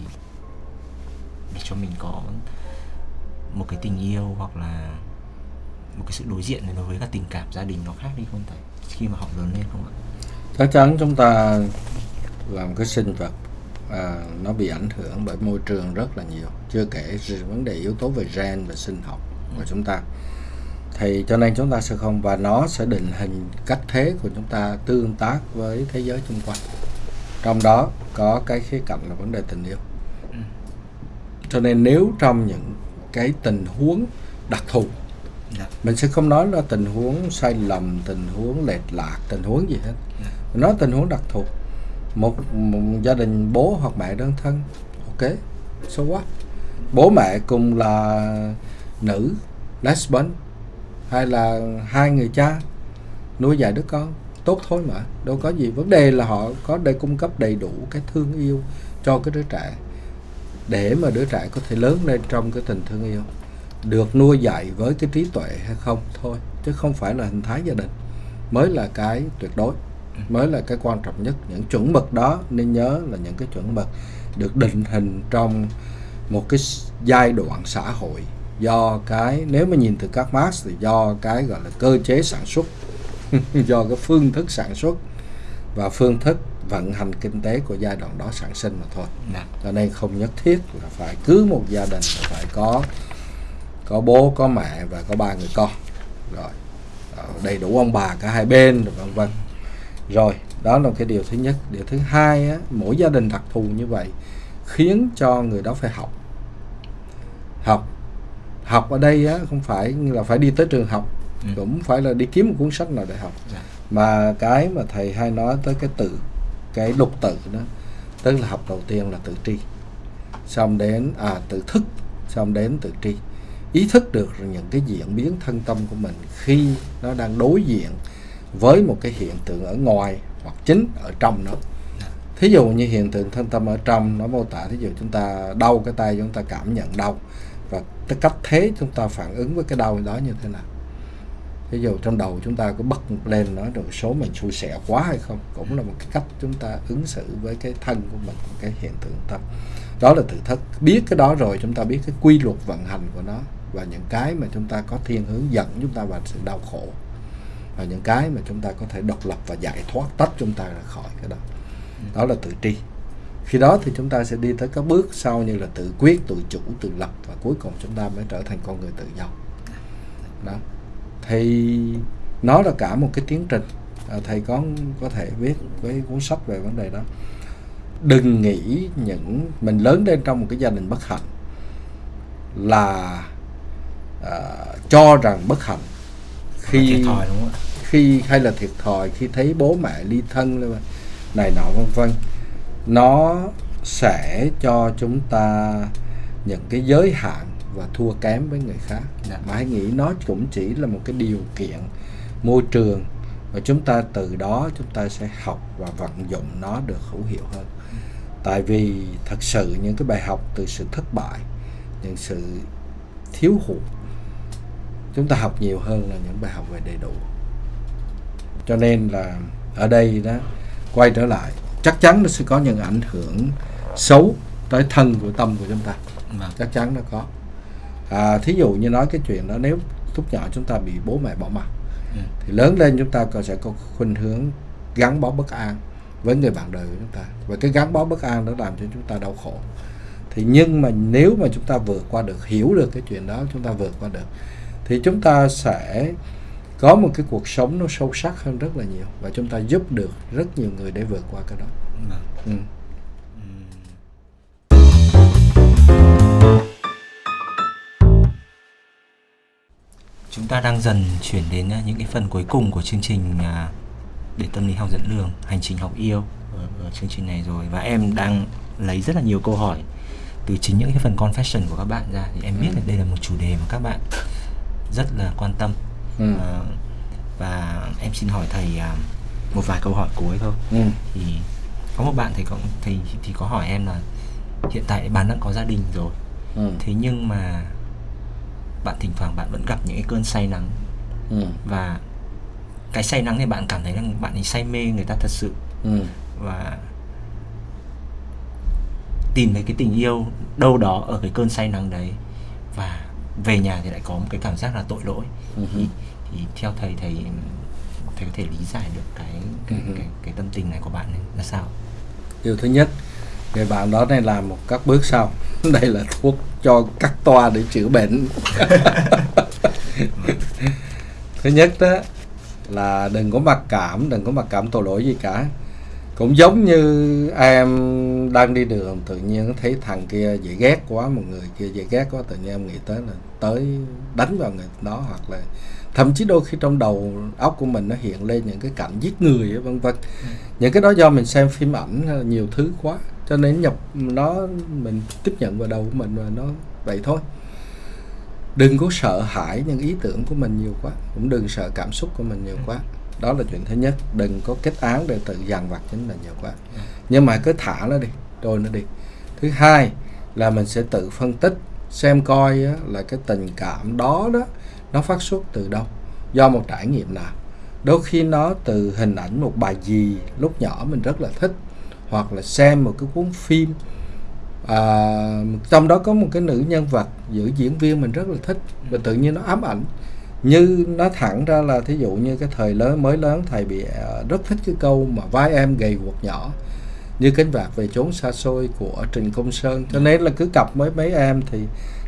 để cho mình có một cái tình yêu hoặc là một cái sự đối diện đối với các tình cảm gia đình nó khác đi không thầy? Khi mà họ lớn lên không ạ? Chắc chắn chúng ta làm cái sinh vật à, nó bị ảnh hưởng bởi môi trường rất là nhiều. Chưa kể vấn đề yếu tố về gen và sinh học của chúng ta. Thì cho nên chúng ta sẽ không và nó sẽ định hình cách thế của chúng ta tương tác với thế giới xung quanh. Trong đó có cái khía cạnh là vấn đề tình yêu. Ừ. cho nên nếu trong những cái tình huống đặc thù dạ. mình sẽ không nói là tình huống sai lầm tình huống lệch lạc tình huống gì hết. Dạ. mình nói tình huống đặc thù một, một gia đình bố hoặc mẹ đơn thân. Ok so what? Bố mẹ cùng là nữ lesbian hay là hai người cha nuôi dạy đứa con. Tốt thôi mà đâu có gì. Vấn đề là họ có để cung cấp đầy đủ cái thương yêu cho cái đứa trẻ để mà đứa trẻ có thể lớn lên trong cái tình thương yêu. Được nuôi dạy với cái trí tuệ hay không? Thôi chứ không phải là hình thái gia đình mới là cái tuyệt đối mới là cái quan trọng nhất. Những chuẩn mực đó nên nhớ là những cái chuẩn mực được định hình trong một cái giai đoạn xã hội. Do cái nếu mà nhìn từ các Marx thì do cái gọi là cơ chế sản xuất do cái phương thức sản xuất và phương thức vận hành kinh tế của giai đoạn đó sản sinh mà thôi. Dạ. Cho nên không nhất thiết là phải cứ một gia đình là phải có có bố có mẹ và có ba người con. Rồi ờ, đầy đủ ông bà cả hai bên rồi vân vân rồi đó là cái điều thứ nhất. Điều thứ hai á, mỗi gia đình đặc thù như vậy khiến cho người đó phải học. Học. Học ở đây á, không phải là phải đi tới trường học Ừ. cũng phải là đi kiếm một cuốn sách nào để học. Dạ. Mà cái mà thầy hay nói tới cái tự cái lục tự đó tức là học đầu tiên là tự tri. Xong đến à tự thức. Xong đến tự tri. Ý thức được những cái diễn biến thân tâm của mình khi nó đang đối diện với một cái hiện tượng ở ngoài hoặc chính ở trong nó. Thí dụ như hiện tượng thân tâm ở trong, nó mô tả thí dụ chúng ta đau cái tay, chúng ta cảm nhận đau và cái cách thế chúng ta phản ứng với cái đau đó như thế nào. Ví dụ trong đầu chúng ta có bật lên nó được số mình xui xẻ quá hay không cũng là một cái cách chúng ta ứng xử với cái thân của mình cái hiện tượng tâm. Đó là thử thách. Biết cái đó rồi, chúng ta biết cái quy luật vận hành của nó và những cái mà chúng ta có thiên hướng dẫn chúng ta vào sự đau khổ và những cái mà chúng ta có thể độc lập và giải thoát tách chúng ta ra khỏi cái đó. Đó là tự tri. Khi đó thì chúng ta sẽ đi tới các bước sau như là tự quyết tự chủ tự lập và cuối cùng chúng ta mới trở thành con người tự do. Đó. Thì nó là cả một cái tiến trình. À, thầy có có thể viết với cuốn sách về vấn đề đó. Đừng nghĩ những mình lớn lên trong một cái gia đình bất hạnh là à, cho rằng bất hạnh khi thòi đúng không khi hay là thiệt thòi khi thấy bố mẹ ly thân này nọ vân vân. Nó sẽ cho chúng ta những cái giới hạn và thua kém với người khác. Dạ. mà hãy nghĩ nó cũng chỉ là một cái điều kiện môi trường và chúng ta từ đó chúng ta sẽ học và vận dụng nó được hữu hiệu hơn. Tại vì thật sự những cái bài học từ sự thất bại những sự thiếu hụt chúng ta học nhiều hơn là những bài học về đầy đủ cho nên là ở đây đó quay trở lại chắc chắn nó sẽ có những ảnh hưởng xấu tới thân của tâm của chúng ta. Vâng. Chắc chắn nó có. À, thí dụ như nói cái chuyện đó nếu lúc nhỏ chúng ta bị bố mẹ bỏ mặc Ừ. thì lớn lên chúng ta còn sẽ có khuynh hướng gắn bó bất an với người bạn đời của chúng ta. Và cái gắn bó bất an đó làm cho chúng ta đau khổ. Thì nhưng mà nếu mà chúng ta vượt qua được hiểu được cái chuyện đó chúng ta vượt qua được thì chúng ta sẽ có một cái cuộc sống nó sâu sắc hơn rất là nhiều và chúng ta giúp được rất nhiều người để vượt qua cái đó. Vâng. Ừ. Chúng ta đang dần chuyển đến à, những cái phần cuối cùng của chương trình à, để tâm lý học dẫn đường hành trình học yêu ở, ở chương trình này rồi. Và em đang lấy rất là nhiều câu hỏi từ chính những cái phần confession của các bạn ra. Thì em biết là đây là một chủ đề mà các bạn rất là quan tâm Ừ. Ờ, và em xin hỏi thầy à, một vài câu hỏi cuối thôi Ừ. thì có một bạn thì có thì thì có hỏi em là hiện tại bạn đã có gia đình rồi Ừ. thế nhưng mà bạn thỉnh thoảng bạn vẫn gặp những cái cơn say nắng Ừ. và cái say nắng thì bạn cảm thấy rằng bạn ấy say mê người ta thật sự Ừ. và tìm thấy cái tình yêu đâu đó ở cái cơn say nắng đấy và về nhà thì lại có một cái cảm giác là tội lỗi Ừ. thì, thì theo thầy thầy thầy có thể lý giải được cái cái, Ừ. cái, cái tâm tình này của bạn ấy là sao? Điều thứ nhất người bạn đó nên làm một các bước sau. Đây là thuốc cho cắt toa để chữa bệnh. Thứ nhất đó là đừng có mặc cảm đừng có mặc cảm tội lỗi gì cả. Cũng giống như em đang đi đường tự nhiên thấy thằng kia dễ ghét quá một người kia dễ ghét quá tự nhiên em nghĩ tới là tới đánh vào người đó hoặc là thậm chí đôi khi trong đầu óc của mình nó hiện lên những cái cảnh giết người vân vân. Những cái đó do mình xem phim ảnh nhiều thứ quá cho nên nhập nó mình tiếp nhận vào đầu của mình và nó vậy thôi. Đừng có sợ hãi những ý tưởng của mình nhiều quá cũng đừng sợ cảm xúc của mình nhiều quá. Đó là chuyện thứ nhất đừng có kết án để tự dằn vặt chính mình nhiều quá. Nhưng mà cứ thả nó đi trôi nó đi. Thứ hai là mình sẽ tự phân tích xem coi á, là cái tình cảm đó đó nó phát xuất từ đâu? Do một trải nghiệm nào? Đôi khi nó từ hình ảnh một bài gì lúc nhỏ mình rất là thích hoặc là xem một cái cuốn phim. À, trong đó có một cái nữ nhân vật giữ diễn viên mình rất là thích và tự nhiên nó ám ảnh. Như nó thẳng ra là thí dụ như cái thời lớn mới lớn thầy bị à, rất thích cái câu mà vai em gầy guộc nhỏ như cánh vạc về chốn xa xôi của Trình Công Sơn. Cho nên là cứ cặp với mấy em thì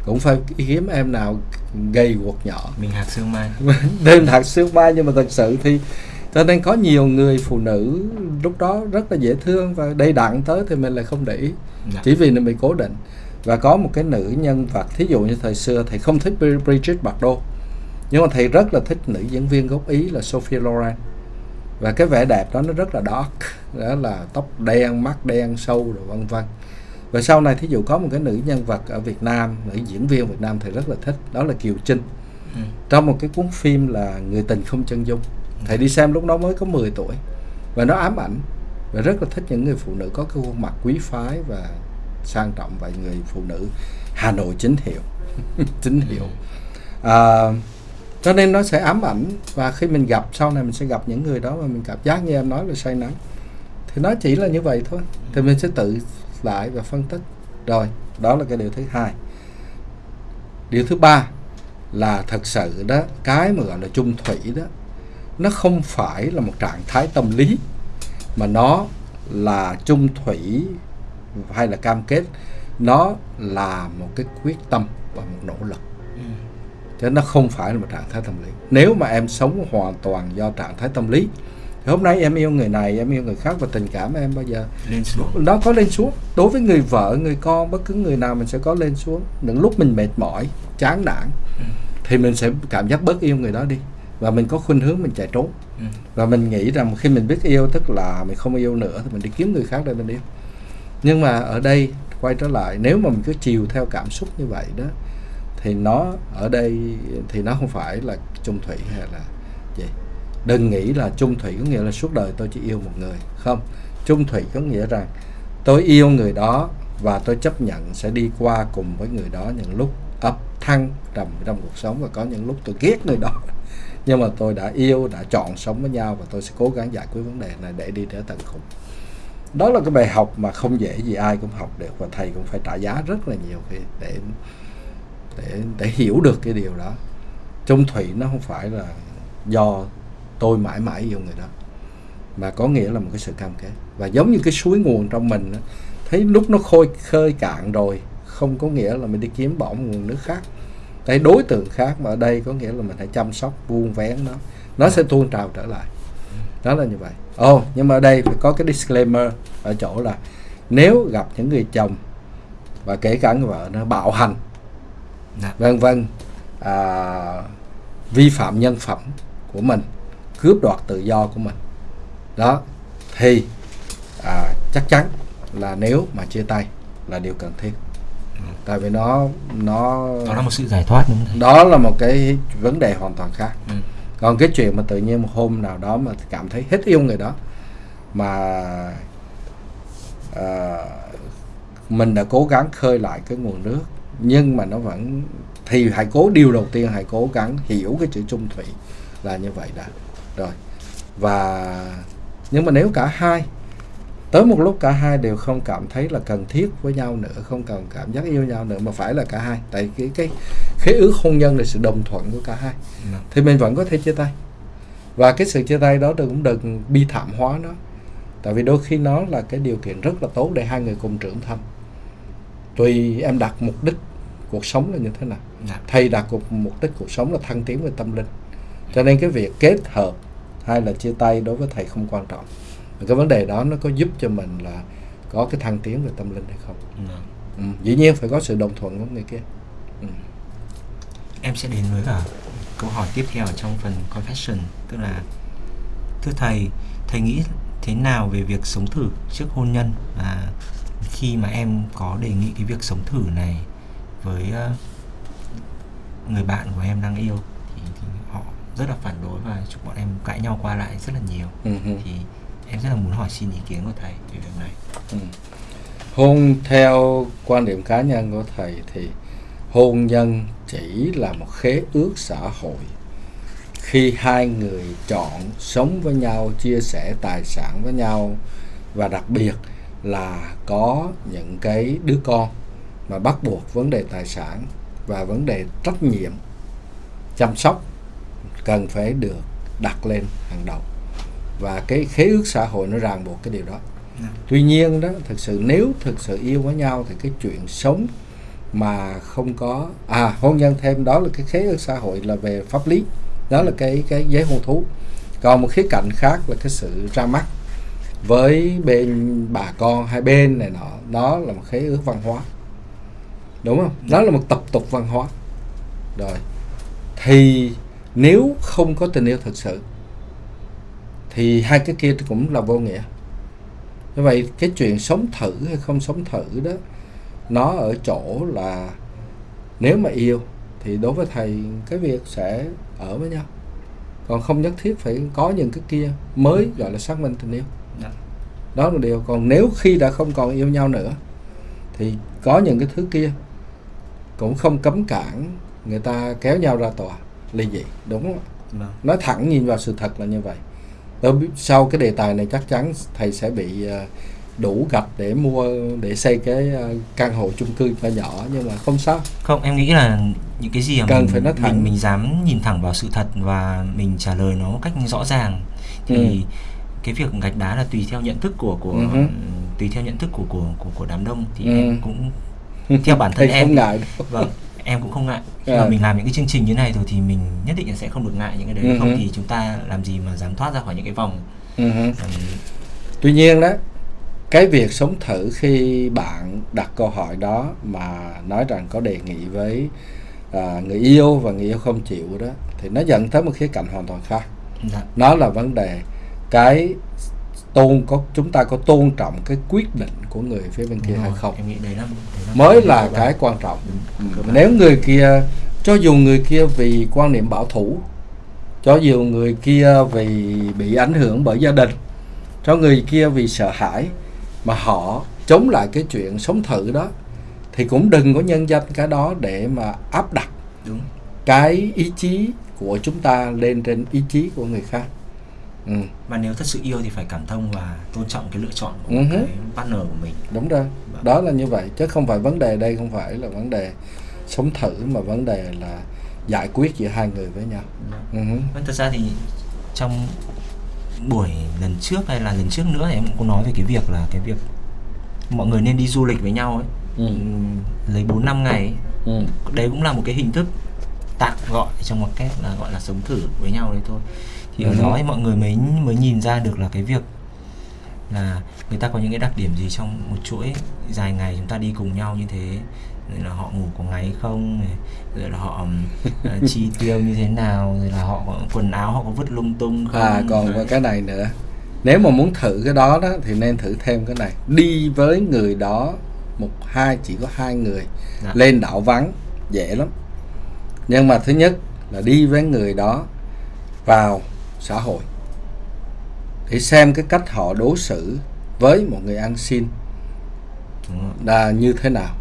cũng phải hiếm em nào gầy guộc nhỏ. Mình hạt sương mai. Đêm thật sương mai nhưng mà thật sự thì cho nên có nhiều người phụ nữ lúc đó rất là dễ thương và đầy đặn tới thì mình lại không để ý. Dạ. chỉ vì mình cố định. Và có một cái nữ nhân vật thí dụ như thời xưa thầy không thích Bri- Bridget Bardot nhưng mà thầy rất là thích nữ diễn viên gốc Ý là Sophia Loren. Và cái vẻ đẹp đó nó rất là dark đó là tóc đen mắt đen sâu rồi vân vân và sau này thí dụ có một cái nữ nhân vật ở Việt Nam nữ diễn viên Việt Nam thầy rất là thích đó là Kiều Trinh. Ừ. trong một cái cuốn phim là Người tình không chân dung. Thầy đi xem lúc đó mới có 10 tuổi. Và nó ám ảnh và rất là thích những người phụ nữ có cái khuôn mặt quý phái và sang trọng và người phụ nữ Hà Nội chính hiệu. Chính hiệu. À, cho nên nó sẽ ám ảnh và khi mình gặp sau này mình sẽ gặp những người đó và mình cảm giác như em nói là say nắng. Thì nó chỉ là như vậy thôi. Thì mình sẽ tự lại và phân tích. Rồi đó là cái điều thứ hai. Điều thứ ba là thật sự đó cái mà gọi là chung thủy đó nó không phải là một trạng thái tâm lý mà nó là chung thủy hay là cam kết. Nó là một cái quyết tâm và một nỗ lực. Ừ. chứ nó không phải là một trạng thái tâm lý. Nếu mà em sống hoàn toàn do trạng thái tâm lý hôm nay em yêu người này em yêu người khác và tình cảm em bao giờ? Lên xuống. Nó có lên xuống. Đối với người vợ người con bất cứ người nào mình sẽ có lên xuống. Những lúc mình mệt mỏi chán nản Ừ. thì mình sẽ cảm giác bớt yêu người đó đi. Và mình có khuynh hướng mình chạy trốn. Ừ. và mình nghĩ rằng khi mình biết yêu tức là mình không yêu nữa thì mình đi kiếm người khác để mình yêu. Nhưng mà ở đây quay trở lại nếu mà mình cứ chiều theo cảm xúc như vậy đó thì nó ở đây thì nó không phải là chung thủy hay là đừng nghĩ là chung thủy có nghĩa là suốt đời tôi chỉ yêu một người, không. Chung thủy có nghĩa rằng tôi yêu người đó và tôi chấp nhận sẽ đi qua cùng với người đó những lúc ấp thăng trầm trong cuộc sống và có những lúc tôi ghét người đó. Nhưng mà tôi đã yêu, đã chọn sống với nhau và tôi sẽ cố gắng giải quyết vấn đề này để đi tới tận cùng. Đó là cái bài học mà không dễ gì ai cũng học được và thầy cũng phải trả giá rất là nhiều khi để để để hiểu được cái điều đó. Chung thủy nó không phải là do tôi mãi mãi yêu người đó. Mà có nghĩa là một cái sự cam kết. Và giống như cái suối nguồn trong mình thấy lúc nó khôi khơi cạn rồi không có nghĩa là mình đi kiếm bỏ một nguồn nước khác. Cái đối tượng khác mà ở đây có nghĩa là mình phải chăm sóc vuông vén nó nó sẽ tuôn trào trở lại. Đó là như vậy. Ồ oh, nhưng mà ở đây phải có cái disclaimer ở chỗ là nếu gặp những người chồng và kể cả người vợ nó bạo hành Dạ. vân vân à, vi phạm nhân phẩm của mình cướp đoạt tự do của mình. Đó thì à, chắc chắn là nếu mà chia tay là điều cần thiết. Tại vì nó nó đó là một sự giải thoát đúng không đó là một cái vấn đề hoàn toàn khác. Ừ. còn cái chuyện mà tự nhiên một hôm nào đó mà cảm thấy hết yêu người đó mà à, mình đã cố gắng khơi lại cái nguồn nước nhưng mà nó vẫn thì hãy cố điều đầu tiên hãy cố gắng hiểu cái chữ chung thủy là như vậy đã rồi. Và nhưng mà nếu cả hai tới một lúc cả hai đều không cảm thấy là cần thiết với nhau nữa không cần cảm giác yêu nhau nữa mà phải là cả hai. Tại cái cái khế ước hôn nhân là sự đồng thuận của cả hai. Vâng. thì mình vẫn có thể chia tay. Và cái sự chia tay đó đừng cũng đừng bi thảm hóa nó. Tại vì đôi khi nó là cái điều kiện rất là tốt để hai người cùng trưởng thành. Tùy em đặt mục đích cuộc sống là như thế nào. Dạ. thầy đặt cuộc mục đích cuộc sống là thăng tiến về tâm linh cho nên cái việc kết hợp hay là chia tay đối với thầy không quan trọng và cái vấn đề đó nó có giúp cho mình là có cái thăng tiến về tâm linh hay không Vâng. ừ. dĩ nhiên phải có sự đồng thuận của người kia ừ. em sẽ đến với cả câu hỏi tiếp theo ở trong phần confession tức là thưa thầy thầy nghĩ thế nào về việc sống thử trước hôn nhân và khi mà em có đề nghị cái việc sống thử này với ờ, người bạn của em đang yêu rất là phản đối và chụp bọn em cãi nhau qua lại rất là nhiều Ừ, ừ. thì em rất là muốn hỏi xin ý kiến của thầy về việc này Ừ. Hôn theo quan điểm cá nhân của thầy thì hôn nhân chỉ là một khế ước xã hội khi hai người chọn sống với nhau chia sẻ tài sản với nhau và đặc biệt là có những cái đứa con mà bắt buộc vấn đề tài sản và vấn đề trách nhiệm chăm sóc cần phải được đặt lên hàng đầu. Và cái khế ước xã hội nó ràng buộc cái điều đó. Tuy nhiên đó thực sự nếu thực sự yêu với nhau thì cái chuyện sống mà không có à hôn nhân thêm đó là cái khế ước xã hội là về pháp lý. Đó là cái cái giấy hôn thú. Còn một khía cạnh khác là cái sự ra mắt với bên bà con hai bên này nọ. Đó là một khế ước văn hóa. Đúng không? Đó là một tập tục văn hóa. Rồi thì nếu không có tình yêu thực sự thì hai cái kia cũng là vô nghĩa. Như vậy cái chuyện sống thử hay không sống thử đó nó ở chỗ là nếu mà yêu thì đối với thầy cái việc sẽ ở với nhau. Còn không nhất thiết phải có những cái kia mới gọi là xác minh tình yêu. Dạ. đó là điều. Còn nếu khi đã không còn yêu nhau nữa thì có những cái thứ kia cũng không cấm cản người ta kéo nhau ra tòa ly dị đúng không vâng nói thẳng nhìn vào sự thật là như vậy Tôi biết sau cái đề tài này chắc chắn thầy sẽ bị ờ, đủ gạch để mua để xây cái ờ, căn hộ chung cư nhỏ nhỏ nhưng mà không sao Không, em nghĩ là những cái gì mà Cần mình, phải nói thẳng. mình mình dám nhìn thẳng vào sự thật và mình trả lời nó một cách rõ ràng thì Ừ. cái việc gạch đá là tùy theo nhận thức của của hứ. tùy theo nhận thức của của của, của đám đông thì Ừ. em cũng theo bản thân em không ngại đâu. vâng em cũng không ngại khi À. mà mình làm những cái chương trình như này rồi thì mình nhất định là sẽ không được ngại những cái đấy Ừ không hứ. thì chúng ta làm gì mà dám thoát ra khỏi những cái vòng Ừ hứ. ừm, Tuy nhiên đó, cái việc sống thử khi bạn đặt câu hỏi đó mà nói rằng có đề nghị với à, người yêu và người yêu không chịu đó thì nó dẫn tới một khía cạnh hoàn toàn khác. dạ, Nó là vấn đề cái tôn có chúng ta có tôn trọng cái quyết định của người phía bên kia hay không em nghĩ đấy là, đấy là mới là cái quan trọng. Ừ. Nếu người kia cho dù người kia vì quan niệm bảo thủ cho dù người kia vì bị ảnh hưởng bởi gia đình cho người kia vì sợ hãi mà họ chống lại cái chuyện sống thử đó thì cũng đừng có nhân danh cái đó để mà áp đặt đúng cái ý chí của chúng ta lên trên ý chí của người khác ừ, mà nếu thật sự yêu thì phải cảm thông và tôn trọng cái lựa chọn của Ừ hứ. cái partner của mình đúng rồi Vâng. đó là như vậy chứ không phải vấn đề đây không phải là vấn đề sống thử mà vấn đề là giải quyết giữa hai người với nhau ừ, hứ. Vâng, thật ra thì trong buổi lần trước hay là lần trước nữa thì em cũng nói về cái việc là cái việc mọi người nên đi du lịch với nhau ấy Ừ. Ừm, lấy 4 năm ngày ấy. Ừ. đấy cũng là một cái hình thức tạm gọi trong một cách là gọi là sống thử với nhau đấy thôi thì ở đó thì mọi người mới mới nhìn ra được là cái việc là người ta có những cái đặc điểm gì trong một chuỗi dài ngày chúng ta đi cùng nhau như thế. Rồi là họ ngủ có ngáy không rồi là họ ờ, chi tiêu như thế nào rồi là họ quần áo họ có vứt lung tung không? À còn có cái này nữa. Nếu mà muốn thử cái đó đó Thì nên thử thêm cái này. Đi với người đó Một hai chỉ có hai người. Dạ. Lên đảo vắng Dễ lắm. Nhưng mà thứ nhất là đi với người đó Vào xã hội. Để xem cái cách họ đối xử Với một người ăn xin là như thế nào.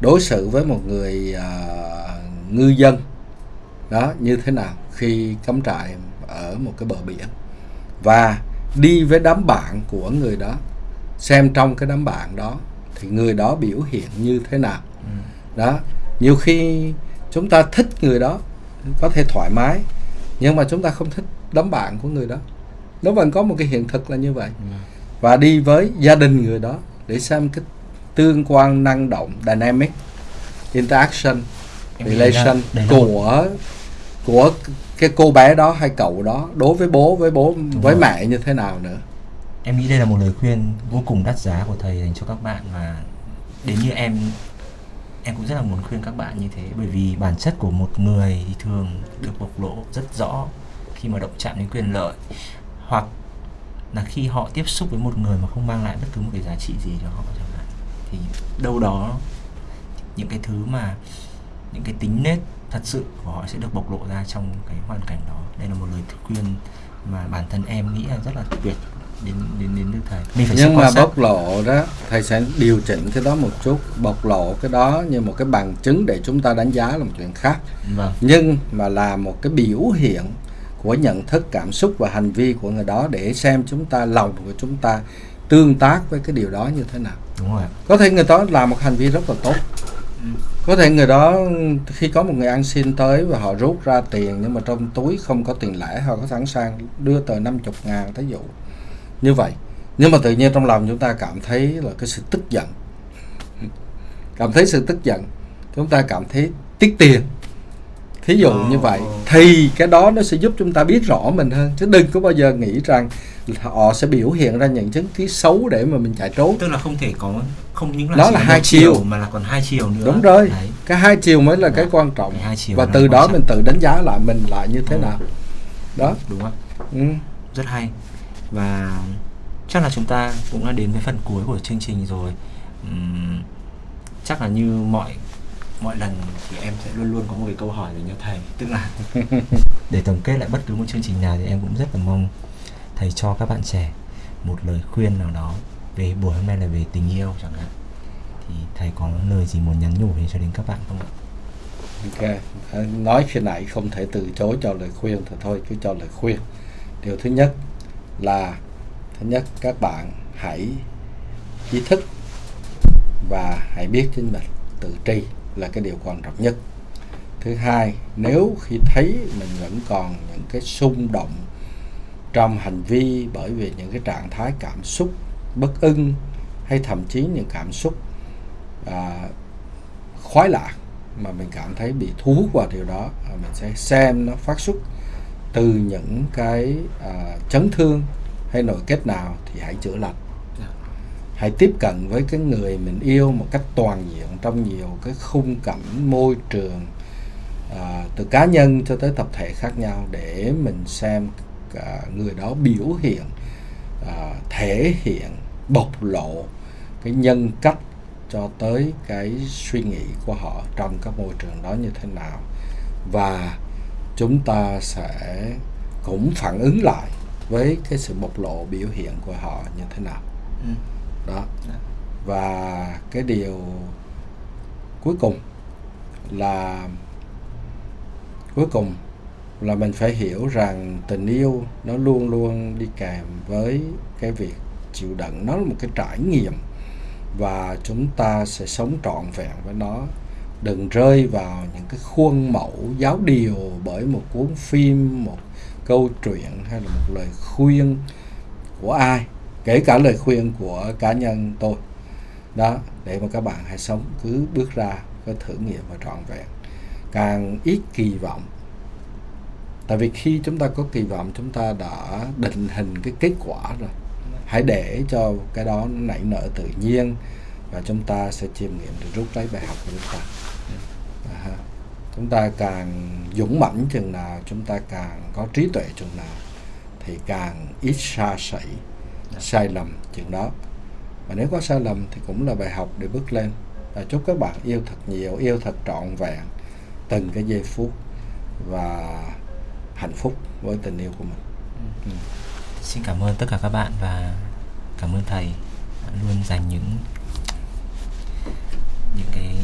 Đối xử với một người à, ngư dân đó như thế nào khi cắm trại ở một cái bờ biển. Và đi với đám bạn của người đó xem trong cái đám bạn đó thì người đó biểu hiện như thế nào. Ừ. đó nhiều khi chúng ta thích người đó có thể thoải mái nhưng mà chúng ta không thích đám bạn của người đó nó vẫn có một cái hiện thực là như vậy Ừ. và đi với gia đình người đó để xem cái tương quan năng động dynamic interaction Em relation của của cái cô bé đó hay cậu đó đối với bố với bố với rồi. mẹ như thế nào nữa Em nghĩ đây là một lời khuyên vô cùng đắt giá của thầy dành cho các bạn và đến như em em cũng rất là muốn khuyên các bạn như thế, bởi vì bản chất của một người thì thường được bộc lộ rất rõ khi mà động chạm đến quyền lợi, hoặc là khi họ tiếp xúc với một người mà không mang lại bất cứ một cái giá trị gì cho họ chẳng hạn. Thì đâu đó, những cái thứ mà, những cái tính nết thật sự của họ sẽ được bộc lộ ra trong cái hoàn cảnh đó. Đây là một lời khuyên mà bản thân em nghĩ là rất là tuyệt đến đến đến từ thầy. Mình phải nhưng mà bộc lộ đó thầy sẽ điều chỉnh cái đó một chút bộc lộ cái đó như một cái bằng chứng để chúng ta đánh giá là một chuyện khác. Vâng. Nhưng mà là một cái biểu hiện của nhận thức cảm xúc và hành vi của người đó để xem chúng ta lòng của chúng ta tương tác với cái điều đó như thế nào. Đúng rồi có thể người đó làm một hành vi rất là tốt. Ừ. có thể người đó khi có một người ăn xin tới và họ rút ra tiền nhưng mà trong túi không có tiền lẻ họ có sẵn sàng đưa tờ 50 ngàn thí dụ như vậy nhưng mà tự nhiên trong lòng chúng ta cảm thấy là cái sự tức giận cảm thấy sự tức giận chúng ta cảm thấy tiếc tiền. Thí dụ như vậy thì cái đó nó sẽ giúp chúng ta biết rõ mình hơn. Chứ đừng có bao giờ nghĩ rằng họ sẽ biểu hiện ra những chứng ký xấu để mà mình chạy trốn. Tức là không thể có không những là Đó là hai chiều. mà là còn hai chiều nữa. Đúng rồi. Đấy. cái hai chiều mới là cái Dạ. quan trọng. Cái hai chiều và từ đó mình tự đánh giá lại mình lại như thế Ừ. nào. Đó. Đúng không? Ừ. rất hay và chắc là chúng ta cũng đã đến với phần cuối của chương trình rồi. Ừm, chắc là như mọi mọi lần thì em sẽ luôn luôn có một cái câu hỏi dành cho thầy. Tức là để tổng kết lại bất cứ một chương trình nào thì em cũng rất là mong thầy cho các bạn trẻ một lời khuyên nào đó về buổi hôm nay là về tình yêu chẳng hạn. Thì thầy có lời gì muốn nhắn nhủ về cho đến các bạn không ạ? Ok nói khi nãy không thể từ chối cho lời khuyên thì thôi cứ cho lời khuyên. Điều thứ nhất là thứ nhất các bạn hãy ý thức và hãy biết chính mình tự tri là cái điều quan trọng nhất. Thứ hai nếu khi thấy mình vẫn còn những cái xung động trong hành vi bởi vì những cái trạng thái cảm xúc bất ưng hay thậm chí những cảm xúc à, khoái lạc mà mình cảm thấy bị thu hút vào điều đó à, mình sẽ xem nó phát xuất từ những cái à, chấn thương hay nội kết nào thì hãy chữa lành Dạ. hãy tiếp cận với cái người mình yêu một cách toàn diện trong nhiều cái khung cảnh môi trường à, từ cá nhân cho tới tập thể khác nhau để mình xem cả người đó biểu hiện à, thể hiện bộc lộ cái nhân cách cho tới cái suy nghĩ của họ trong các môi trường đó như thế nào và chúng ta sẽ cũng phản ứng lại với cái sự bộc lộ biểu hiện của họ như thế nào Ừ. đó Dạ. và cái điều cuối cùng là cuối cùng là mình phải hiểu rằng tình yêu nó luôn luôn đi kèm với cái việc chịu đựng nó là một cái trải nghiệm và chúng ta sẽ sống trọn vẹn với nó đừng rơi vào những cái khuôn mẫu giáo điều bởi một cuốn phim, một câu chuyện hay là một lời khuyên của ai, kể cả lời khuyên của cá nhân tôi. Đó, để mà các bạn hãy sống, cứ bước ra, có thử nghiệm và trọn vẹn. Càng ít kỳ vọng, tại vì khi chúng ta có kỳ vọng, chúng ta đã định hình cái kết quả rồi. Hãy để cho cái đó nảy nở tự nhiên và chúng ta sẽ chiêm nghiệm được, rút lấy bài học của chúng ta chúng ta càng dũng mãnh chừng nào, chúng ta càng có trí tuệ chừng nào, thì càng ít xa sẩy sai lầm chừng đó. Và nếu có sai lầm thì cũng là bài học để bước lên. Và chúc các bạn yêu thật nhiều, yêu thật trọn vẹn từng cái giây phút và hạnh phúc với tình yêu của mình. Ừ. xin cảm ơn tất cả các bạn và cảm ơn thầy đã luôn dành những những cái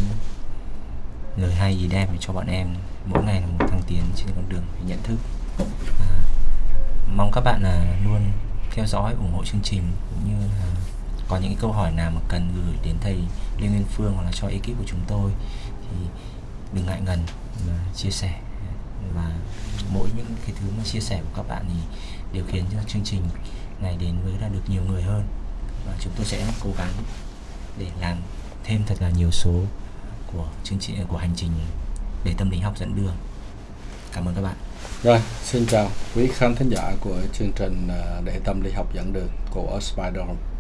lời hay gì đẹp để cho bọn em mỗi ngày là một thăng tiến trên con đường về nhận thức. À, mong các bạn là luôn theo dõi ủng hộ chương trình cũng như là có những cái câu hỏi nào mà cần gửi đến thầy Lê Nguyên Phương hoặc là cho ekip của chúng tôi thì đừng ngại ngần mà chia sẻ. Và mỗi những cái thứ mà chia sẻ của các bạn thì đều khiến cho chương trình ngày đến với là được nhiều người hơn. Và chúng tôi sẽ cố gắng để làm thêm thật là nhiều số của chương trình của hành trình để tâm lý học dẫn đường cảm ơn các bạn Rồi, xin chào quý khán thính giả của chương trình à, Để tâm lý học dẫn đường của Spider Home.